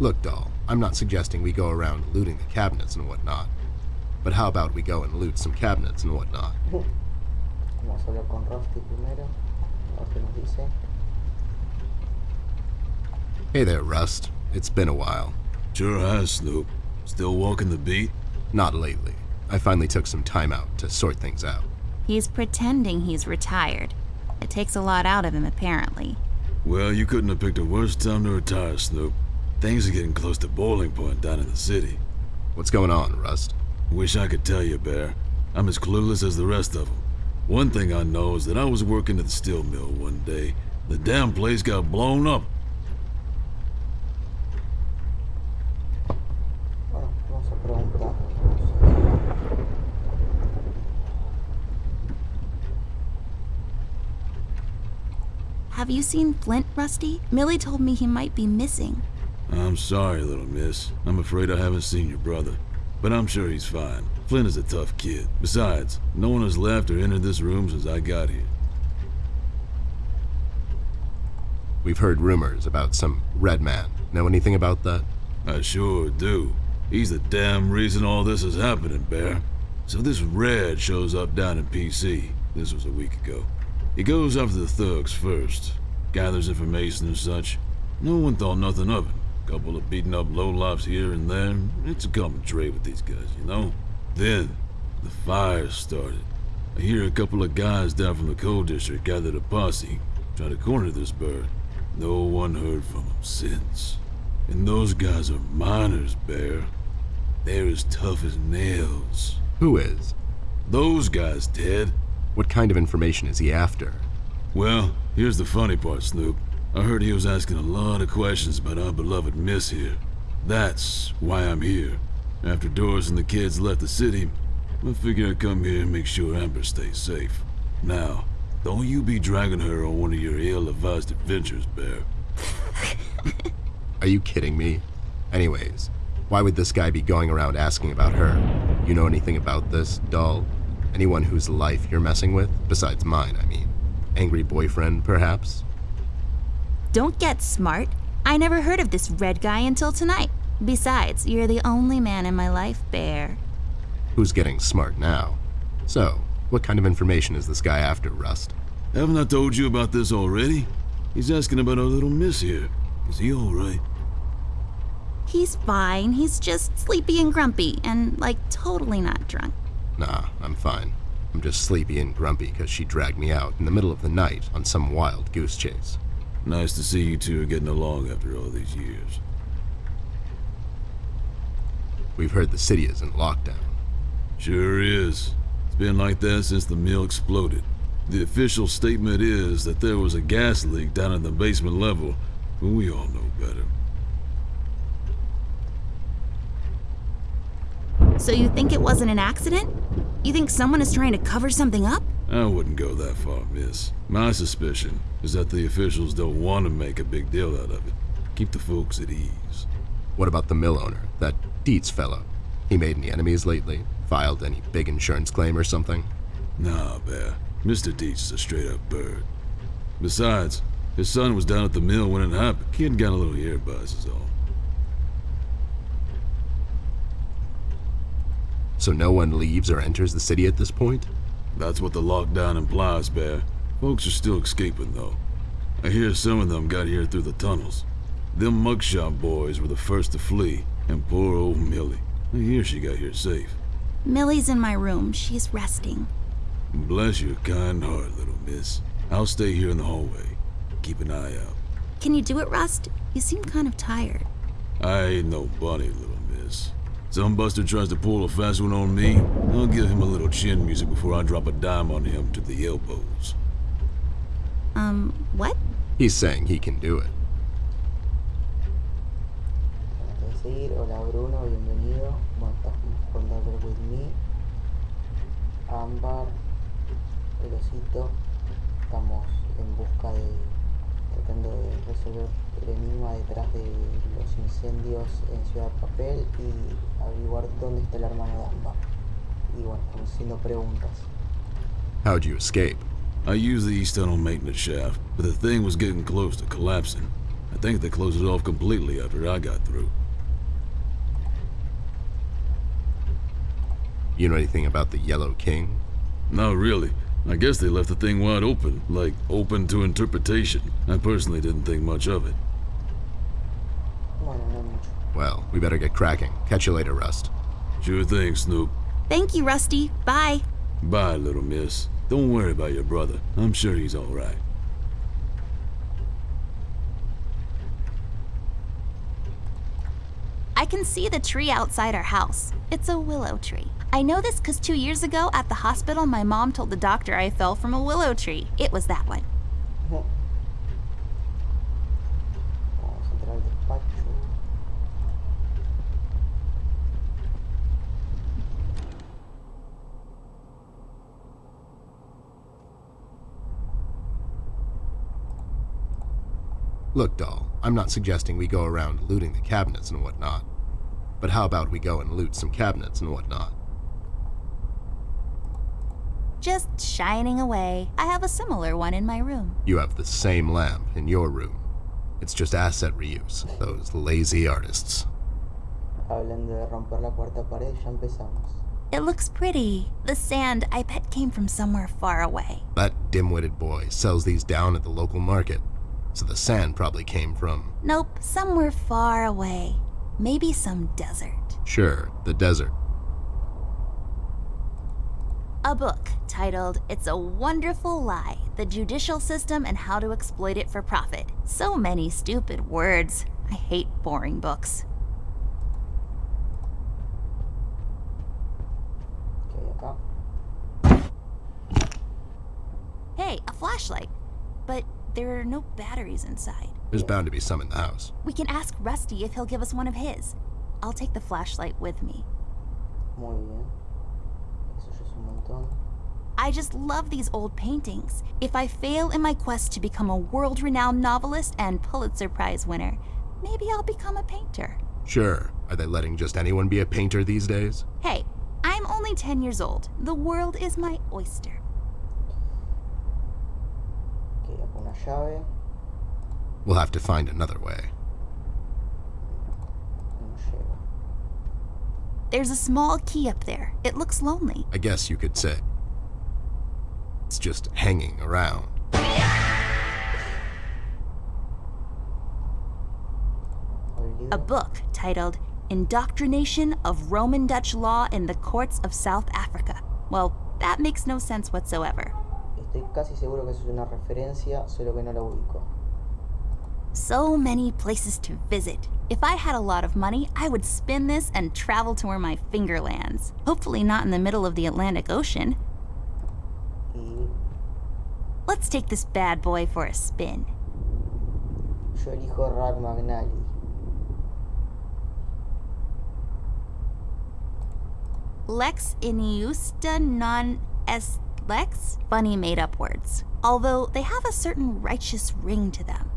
[SPEAKER 3] Look, doll, I'm not suggesting we go around looting the cabinets and whatnot. But how about we go and loot some cabinets and whatnot?
[SPEAKER 1] Vamos a hablar con Rusty primero. A ver qué nos dice.
[SPEAKER 3] Hey there, Rust. It's been a while.
[SPEAKER 7] Sure has, Snoop. Still walking the beat?
[SPEAKER 3] Not lately. I finally took some time out to sort things out.
[SPEAKER 5] He's pretending he's retired. It takes a lot out of him, apparently.
[SPEAKER 7] Well, you couldn't have picked a worse time to retire, Snoop. Things are getting close to boiling point down in the city.
[SPEAKER 3] What's going on, Rust?
[SPEAKER 7] Wish I could tell you, Bear. I'm as clueless as the rest of them. One thing I know is that I was working at the steel mill one day. The damn place got blown up.
[SPEAKER 1] Bueno, vamos a preguntar.
[SPEAKER 5] Have you seen Flint, Rusty? Millie told me he might be missing.
[SPEAKER 7] I'm sorry, little miss. I'm afraid I haven't seen your brother. But I'm sure he's fine. Flint is a tough kid. Besides, no one has left or entered this room since I got here.
[SPEAKER 3] We've heard rumors about some red man. Know anything about that?
[SPEAKER 7] I sure do. He's the damn reason all this is happening, Bear. So this Red shows up down in PC. This was a week ago. He goes after the thugs first, gathers information and such. No one thought nothing of it. Couple of beaten up lowlifes here and there. It's a common trait with these guys, you know? Then, the fire started. I hear a couple of guys down from the coal district gathered a posse, try to corner this bird. No one heard from him since. And those guys are miners, Bear. They're as tough as nails.
[SPEAKER 3] Who is?
[SPEAKER 7] Those guys, Ted.
[SPEAKER 3] What kind of information is he after?
[SPEAKER 7] Well, here's the funny part, Snoop. I heard he was asking a lot of questions about our beloved Miss here. That's why I'm here. After Doris and the kids left the city, I figured I'd come here and make sure Amber stays safe. Now, don't you be dragging her on one of your ill-advised adventures, Bear.
[SPEAKER 3] Are you kidding me? Anyways, why would this guy be going around asking about her? You know anything about this, doll? Anyone whose life you're messing with? Besides mine, I mean. Angry boyfriend, perhaps?
[SPEAKER 5] Don't get smart. I never heard of this red guy until tonight. Besides, you're the only man in my life, Bear.
[SPEAKER 3] Who's getting smart now? So, what kind of information is this guy after, Rust?
[SPEAKER 7] Haven't I told you about this already? He's asking about our little miss here. Is he alright?
[SPEAKER 5] He's fine. He's just sleepy and grumpy and, like, totally not drunk.
[SPEAKER 3] Nah, I'm fine. I'm just sleepy and grumpy because she dragged me out in the middle of the night on some wild goose chase.
[SPEAKER 7] Nice to see you two are getting along after all these years.
[SPEAKER 3] We've heard the city is in lockdown.
[SPEAKER 7] Sure is. It's been like that since the mill exploded. The official statement is that there was a gas leak down in the basement level, but we all know better.
[SPEAKER 5] So you think it wasn't an accident? You think someone is trying to cover something up?
[SPEAKER 7] I wouldn't go that far, miss. My suspicion is that the officials don't want to make a big deal out of it. Keep the folks at ease.
[SPEAKER 3] What about the mill owner, that Dietz fellow? He made any enemies lately? Filed any big insurance claim or something?
[SPEAKER 7] Nah, Bear. Mr. Dietz is a straight-up bird. Besides, his son was down at the mill when it happened. Kid got a little ear buzz is all.
[SPEAKER 3] So no one leaves or enters the city at this point?
[SPEAKER 7] That's what the lockdown implies, Bear. Folks are still escaping, though. I hear some of them got here through the tunnels. Them mugshot boys were the first to flee, and poor old Millie. I hear she got here safe.
[SPEAKER 5] Millie's in my room. She's resting.
[SPEAKER 7] Bless your kind heart, little miss. I'll stay here in the hallway. Keep an eye out.
[SPEAKER 5] Can you do it, Rust? You seem kind of tired.
[SPEAKER 7] I ain't no bunny, little miss. Some buster tries to pull a fast one on me, I'll give him a little chin music before I drop a dime on him to the elbows.
[SPEAKER 5] Um, what?
[SPEAKER 3] He's saying he can do it.
[SPEAKER 1] Antes hola Bruno, bienvenido. Bueno, estamos con With Me. Ámbar, el osito. Estamos en busca de. Tratando de resolver el enigma detrás de los incendios en Ciudad Papel y averiguar dónde está el hermano de Ámbar. Y bueno, estamos haciendo preguntas.
[SPEAKER 3] How'd you escape?
[SPEAKER 7] I used the east tunnel maintenance shaft, but the thing was getting close to collapsing. I think they closed it off completely after I got through.
[SPEAKER 3] You know anything about the Yellow King?
[SPEAKER 7] Not really. I guess they left the thing wide open, like open to interpretation. I personally didn't think much of it.
[SPEAKER 1] Bueno, no mucho.
[SPEAKER 3] Well, we better get cracking. Catch you later, Rust.
[SPEAKER 7] Sure thing, Snoop.
[SPEAKER 5] Thank you, Rusty. Bye.
[SPEAKER 7] Bye, little miss. Don't worry about your brother. I'm sure he's all right.
[SPEAKER 5] I can see the tree outside our house. It's a willow tree. I know this because two years ago at the hospital, my mom told the doctor I fell from a willow tree. It was that one.
[SPEAKER 1] Vamos a entrar al despacho.
[SPEAKER 3] Look, doll, I'm not suggesting we go around looting the cabinets and whatnot. But how about we go and loot some cabinets and whatnot?
[SPEAKER 5] Just shining away. I have a similar one in my room.
[SPEAKER 3] You have the same lamp in your room. It's just asset reuse, those lazy artists.
[SPEAKER 1] Hablando de romper la cuarta pared, ya empezamos.
[SPEAKER 5] It looks pretty. The sand, I bet, came from somewhere far away.
[SPEAKER 3] That dim-witted boy sells these down at the local market, so the sand probably came from,
[SPEAKER 5] Nope, somewhere far away. Maybe some desert.
[SPEAKER 3] sure, the desert.
[SPEAKER 5] A book titled It's a Wonderful Lie The Judicial System and How to Exploit It for Profit. So many stupid words. I hate boring books.
[SPEAKER 1] ¿Qué hay acá?
[SPEAKER 5] Hey, a flashlight. But there are no batteries inside.
[SPEAKER 3] There's bound to be some in the house.
[SPEAKER 5] We can ask Rusty if he'll give us one of his. I'll take the flashlight with me.
[SPEAKER 1] Muy bien. Eso es un montón.
[SPEAKER 5] I just love these old paintings. If I fail in my quest to become a world renowned novelist and Pulitzer Prize winner, maybe I'll become a painter.
[SPEAKER 3] Sure, are they letting just anyone be a painter these days?
[SPEAKER 5] Hey, I'm only 10 years old. The world is my oyster.
[SPEAKER 1] Ok, acá una llave.
[SPEAKER 3] We'll have to find another way.
[SPEAKER 5] There's a small key up there. It looks lonely.
[SPEAKER 3] I guess you could say. It's just hanging around.
[SPEAKER 5] A book titled Indoctrination of Roman Dutch Law in the Courts of South Africa. Well, that makes no sense whatsoever.
[SPEAKER 1] Estoy casi seguro que eso es una referencia, solo que no la ubico.
[SPEAKER 5] So many places to visit. If I had a lot of money, I would spin this and travel to where my finger lands. Hopefully, not in the middle of the Atlantic Ocean.
[SPEAKER 1] Y
[SPEAKER 5] Let's take this bad boy for a spin.
[SPEAKER 1] Yo elijo Rad McNally.
[SPEAKER 5] Lex Iniusta non es Lex? Bunny made up words. Although they have a certain righteous ring to them.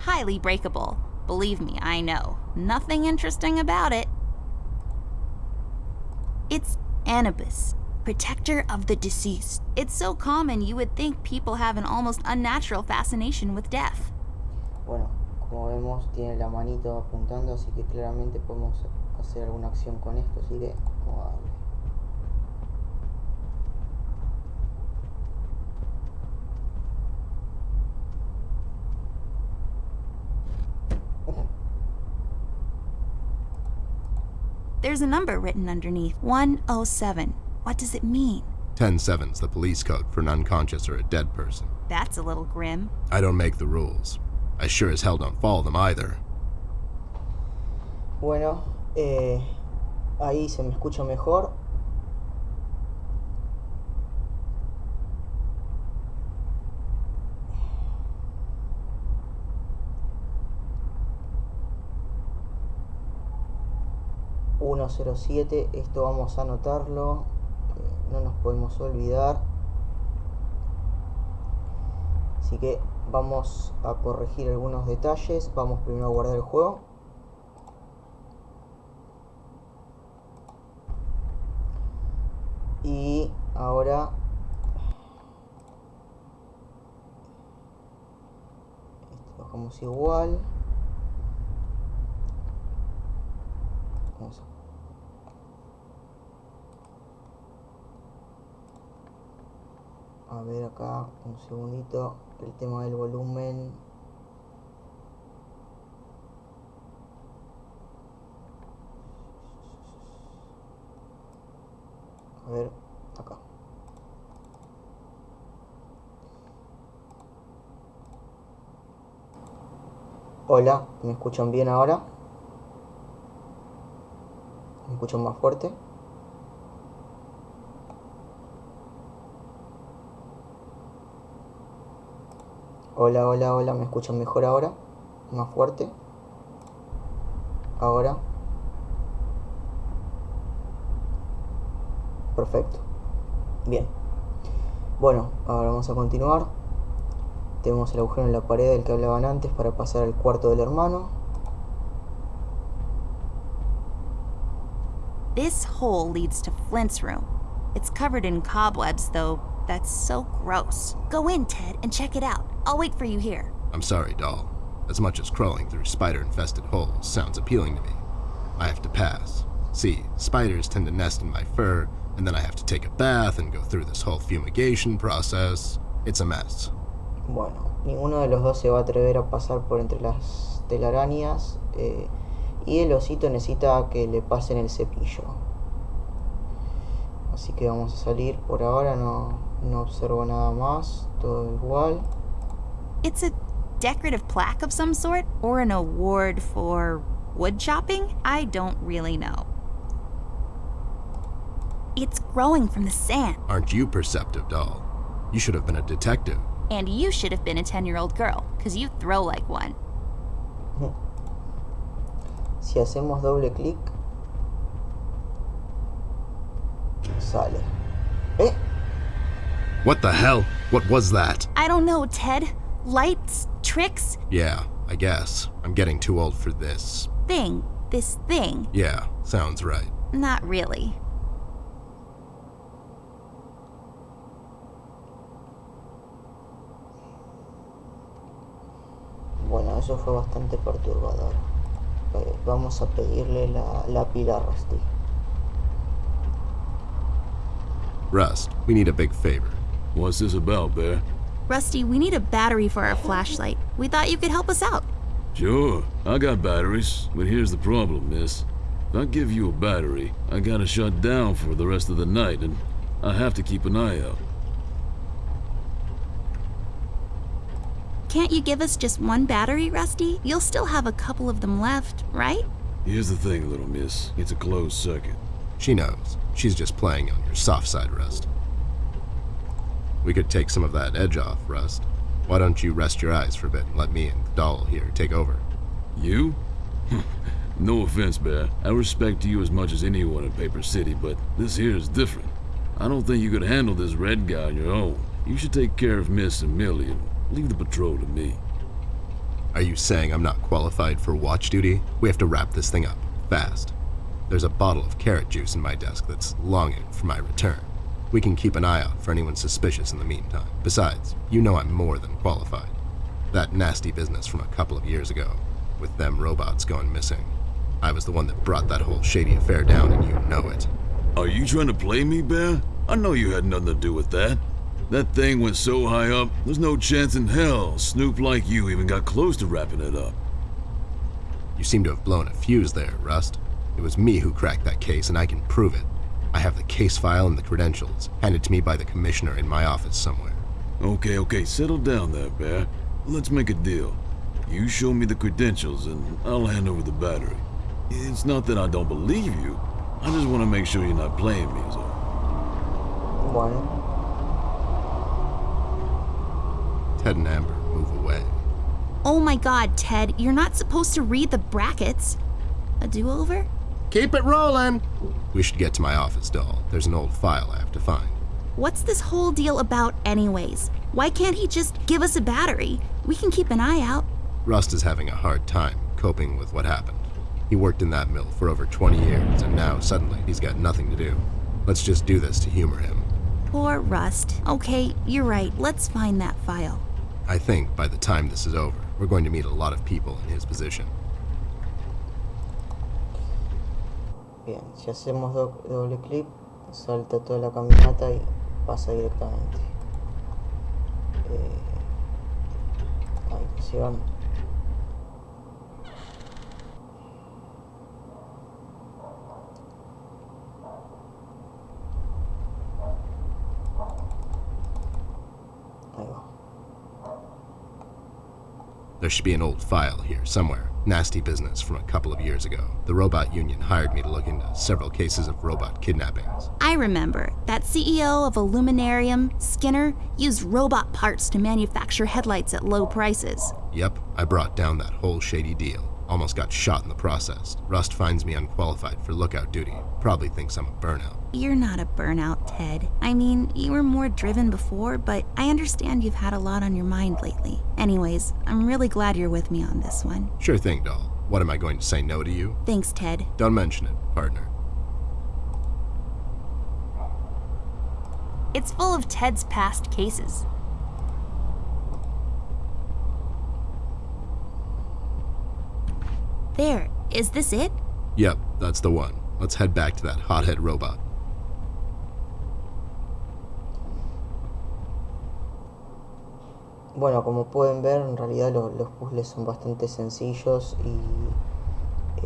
[SPEAKER 5] Highly breakable. Believe me, I know. Nothing interesting about it. It's Anubis, protector of the deceased. It's so common you would think people have an almost unnatural fascination with death.
[SPEAKER 1] Bueno, como vemos tiene la manito apuntando, así que claramente podemos hacer alguna acción con esto, así que vamos a darle.
[SPEAKER 5] There's a number written underneath 107. What does it mean?
[SPEAKER 3] 10-7's the police code for an unconscious or a dead person.
[SPEAKER 5] That's a little grim.
[SPEAKER 3] I don't make the rules. I sure as hell don't follow them either.
[SPEAKER 1] Bueno, eh, ahí se me escucha mejor. ...107, esto vamos a anotarlo, eh, no nos podemos olvidar. Así que vamos a corregir algunos detalles, vamos primero a guardar el juego. Y ahora bajamos igual. Vamos a ver acá un segundito el tema del volumen. A ver acá. Hola me escuchan bien ahora me escuchan más fuerte Hola, hola, hola, ¿me escuchan mejor ahora? Más fuerte. Ahora. Perfecto. Bien. Bueno, ahora vamos a continuar. Tenemos el agujero en la pared del que hablaban antes para pasar al cuarto del hermano.
[SPEAKER 5] This hole leads to Flint's room. It's covered in cobwebs, though. That's so gross. Go in, Ted, and check it out. I'll wait for you here.
[SPEAKER 3] I'm sorry, doll. As much as crawling through spider-infested holes sounds appealing to me, I have to pass. See, spiders tend to nest in my fur, and then I have to take a bath and go through this whole fumigation process. It's a mess.
[SPEAKER 1] Bueno, ninguno de los dos se va a atrever a pasar por entre las telarañas. eh, y el osito necesita que le pasen el cepillo. Así que vamos a salir por ahora, no, no observo nada más, todo igual.
[SPEAKER 5] It's a decorative plaque of some sort, or an award for wood chopping? I don't really know. It's growing from the sand,
[SPEAKER 3] Aren't you perceptive, doll? You should have been a detective.
[SPEAKER 5] and you should have been a 10 year old girl, because you throw like one.
[SPEAKER 1] Si hacemos doble clic, sale. ¿Eh?
[SPEAKER 3] What the hell? What was that?
[SPEAKER 5] I don't know, Ted. Lights, tricks,
[SPEAKER 3] Yeah, I guess. I'm getting too old for this.
[SPEAKER 5] thing. This thing.
[SPEAKER 3] Yeah, sounds right.
[SPEAKER 5] Not really.
[SPEAKER 1] Bueno, eso fue bastante perturbador. Eh, vamos a pedirle la, la pila a Rusty.
[SPEAKER 3] Rust, we need a big favor.
[SPEAKER 7] What's this about, Bear?
[SPEAKER 5] Rusty, we need a battery for our flashlight. We thought you could help us out.
[SPEAKER 7] Sure, I got batteries, but here's the problem, miss. If I give you a battery, I gotta shut down for the rest of the night, and I have to keep an eye out.
[SPEAKER 5] Can't you give us just one battery, Rusty? You'll still have a couple of them left, right?
[SPEAKER 7] Here's the thing, little miss. It's a closed circuit.
[SPEAKER 3] She knows. She's just playing on your soft side, Rust. We could take some of that edge off, Rust. Why don't you rest your eyes for a bit and let me and the doll here take over?
[SPEAKER 7] You? no offense, Bear. I respect you as much as anyone in Paper City, but this here is different. I don't think you could handle this red guy on your own. You should take care of Miss and Millie and leave the patrol to me.
[SPEAKER 3] Are you saying I'm not qualified for watch duty? We have to wrap this thing up, fast. There's a bottle of carrot juice in my desk that's longing for my return. We can keep an eye out for anyone suspicious in the meantime. Besides, you know I'm more than qualified. That nasty business from a couple of years ago, with them robots going missing. I was the one that brought that whole shady affair down, and you know it.
[SPEAKER 7] Are you trying to play me, Bear? I know you had nothing to do with that. That thing went so high up, there's no chance in hell Snoop like you even got close to wrapping it up.
[SPEAKER 3] You seem to have blown a fuse there, Rust. It was me who cracked that case, and I can prove it. I have the case file and the credentials, handed to me by the commissioner in my office somewhere.
[SPEAKER 7] Okay, okay, settle down there, Bear. Let's make a deal. You show me the credentials, and I'll hand over the battery. It's not that I don't believe you. I just want to make sure you're not playing me, is all.
[SPEAKER 1] Bueno,
[SPEAKER 3] Ted and Amber move away.
[SPEAKER 5] Oh my god, Ted, you're not supposed to read the brackets. A do over?
[SPEAKER 3] Keep it rolling! We should get to my office, doll. There's an old file I have to find.
[SPEAKER 5] What's this whole deal about, anyways? Why can't he just give us a battery? We can keep an eye out.
[SPEAKER 3] Rust is having a hard time coping with what happened. He worked in that mill for over 20 years, and now suddenly he's got nothing to do. Let's just do this to humor him.
[SPEAKER 5] Poor Rust. Okay, you're right. Let's find that file.
[SPEAKER 3] I think by the time this is over, we're going to meet a lot of people in his position.
[SPEAKER 1] Bien, si hacemos do- doble clic, salta toda la caminata y pasa directamente. Eh, ahí, va.
[SPEAKER 3] There should be an old file here somewhere. Nasty business from a couple of years ago. The robot union hired me to look into several cases of robot kidnappings.
[SPEAKER 5] I remember that CEO of Illuminarium, Skinner, used robot parts to manufacture headlights at low prices.
[SPEAKER 3] Yep, I brought down that whole shady deal. Almost got shot in the process. Rust finds me unqualified for lookout duty. Probably thinks I'm a burnout.
[SPEAKER 5] You're not a burnout, Ted. I mean, you were more driven before, but I understand you've had a lot on your mind lately. Anyways, I'm really glad you're with me on this one.
[SPEAKER 3] Sure thing, doll. What am I going to say no to you?
[SPEAKER 5] Thanks, Ted.
[SPEAKER 3] Don't mention it, partner.
[SPEAKER 5] It's full of Ted's past cases. There, is this it?
[SPEAKER 3] Yep, that's the one. Let's head back to that hothead robot.
[SPEAKER 1] Bueno, como pueden ver, en realidad lo- los puzzles son bastante sencillos y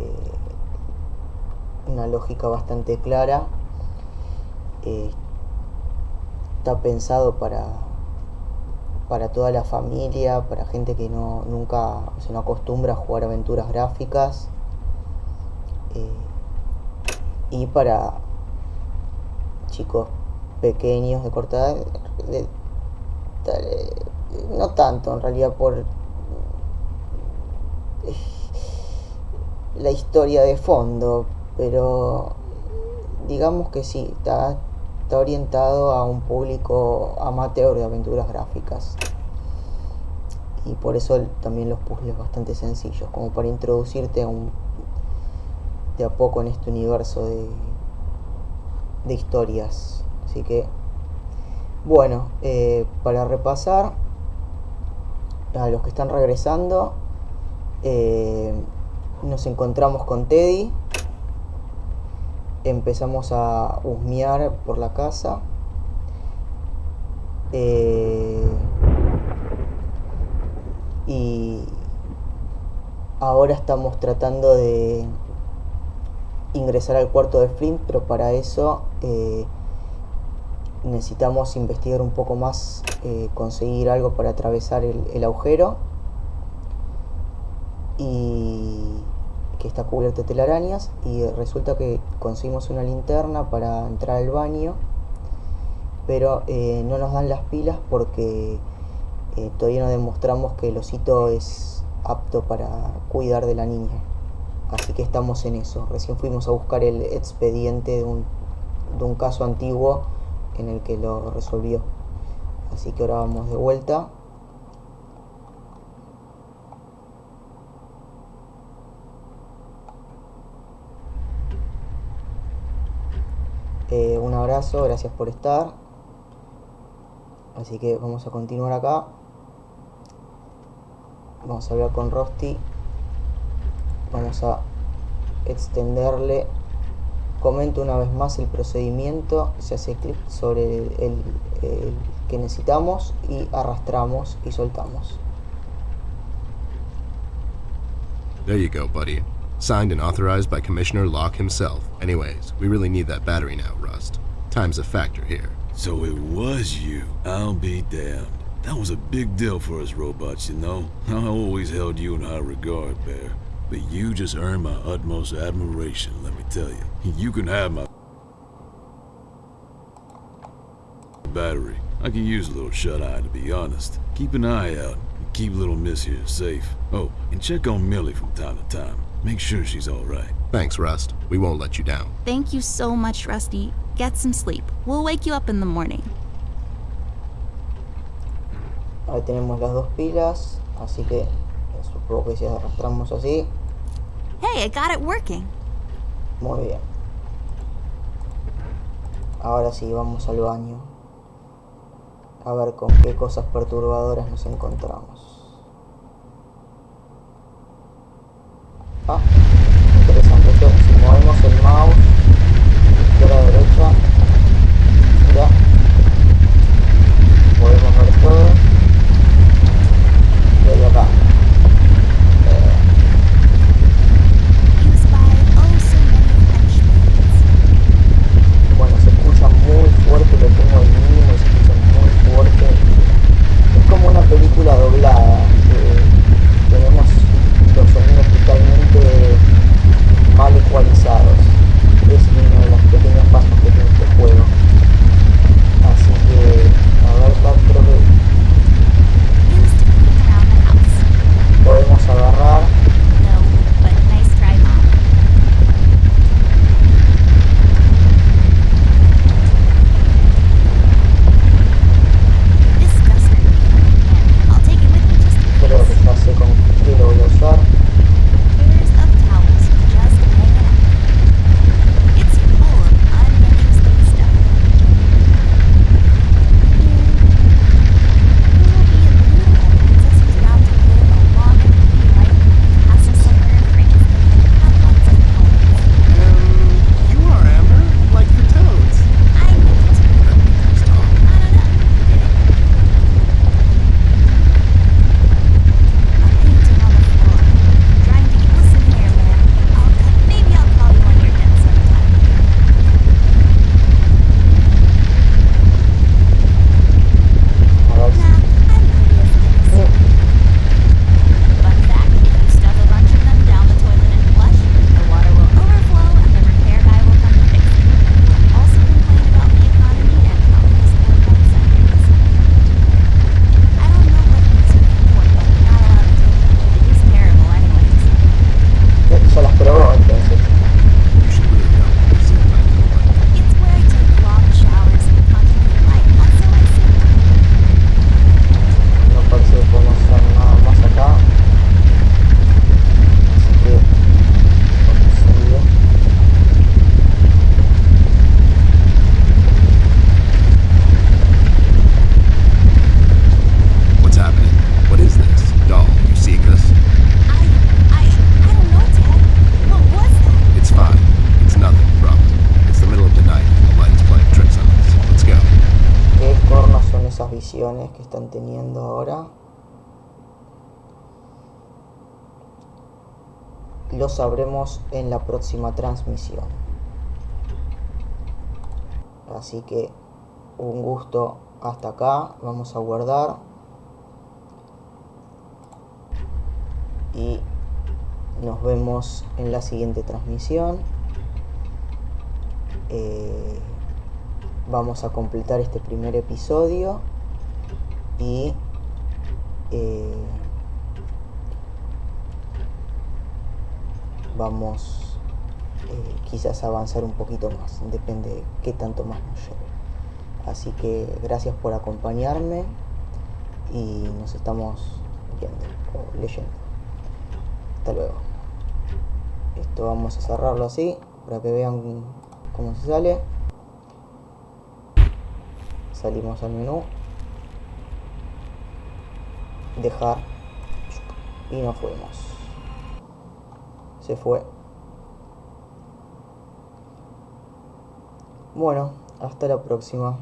[SPEAKER 1] eh, una lógica bastante clara. Eh, está pensado para, para toda la familia, para gente que no, nunca se no acostumbra a jugar aventuras gráficas eh, y para chicos pequeños de corta edad, de- no tanto en realidad por eh, la historia de fondo, pero digamos que sí, está, está orientado a un público amateur de aventuras gráficas. Y por eso también los puzzles bastante sencillos, como para introducirte a un, de a poco en este universo de, de historias. Así que, bueno, eh, para repasar, a los que están regresando, eh, nos encontramos con Teddy. Empezamos a husmear por la casa. Eh, y ahora estamos tratando de ingresar al cuarto de Flint, pero para eso eh, necesitamos investigar un poco más, eh, conseguir algo para atravesar el, agujero y que está cubierto de telarañas y resulta que conseguimos una linterna para entrar al baño pero eh, no nos dan las pilas porque eh, todavía no demostramos que el osito es apto para cuidar de la niña. Así que estamos en eso. Recién fuimos a buscar el expediente de un, de un caso antiguo en el que lo resolvió. Así que ahora vamos de vuelta. Eh, un abrazo, gracias por estar. Así que vamos a continuar acá. Vamos a hablar con Rosti. Vamos a extenderle. Comento una vez más el procedimiento. Se hace clic sobre el, el- el que necesitamos y arrastramos y soltamos.
[SPEAKER 3] There you go, buddy. Signed and authorized by Commissioner Locke himself. Anyways, we really need that battery now, Rust. Time's a factor here.
[SPEAKER 7] So it was you. I'll be damned. That was a big deal for us robots, you know. I always held you in high regard, Bear. But you just earned my utmost admiration, let me tell you. You can have my battery. I can use a little shut-eye, to be honest. Keep an eye out. and Keep little miss here safe. Oh, and check on Millie from time to time. Make sure she's all right.
[SPEAKER 3] Thanks, Rust. We won't let you down.
[SPEAKER 5] Thank you so much, Rusty. Get some sleep. We'll wake you up in the morning.
[SPEAKER 1] Ahí tenemos las dos pilas. Así que supongo que si arrastramos así.
[SPEAKER 5] Hey, I got it working.
[SPEAKER 1] Muy bien. Ahora sí, vamos al baño. A ver con qué cosas perturbadoras nos encontramos. Ah, interesante. Si movemos el mouse izquierda a derecha, en la próxima transmisión. Así que un gusto hasta acá. Vamos a guardar. Y nos vemos en la siguiente transmisión. Eh, vamos a completar este primer episodio y eh, vamos eh, quizás a avanzar un poquito más, depende de qué tanto más nos lleve. Así que gracias por acompañarme y nos estamos viendo o leyendo. Hasta luego. Esto vamos a cerrarlo así para que vean cómo se sale. Salimos al menú. Dejar. Y nos fuimos. Se fue. Bueno, hasta la próxima.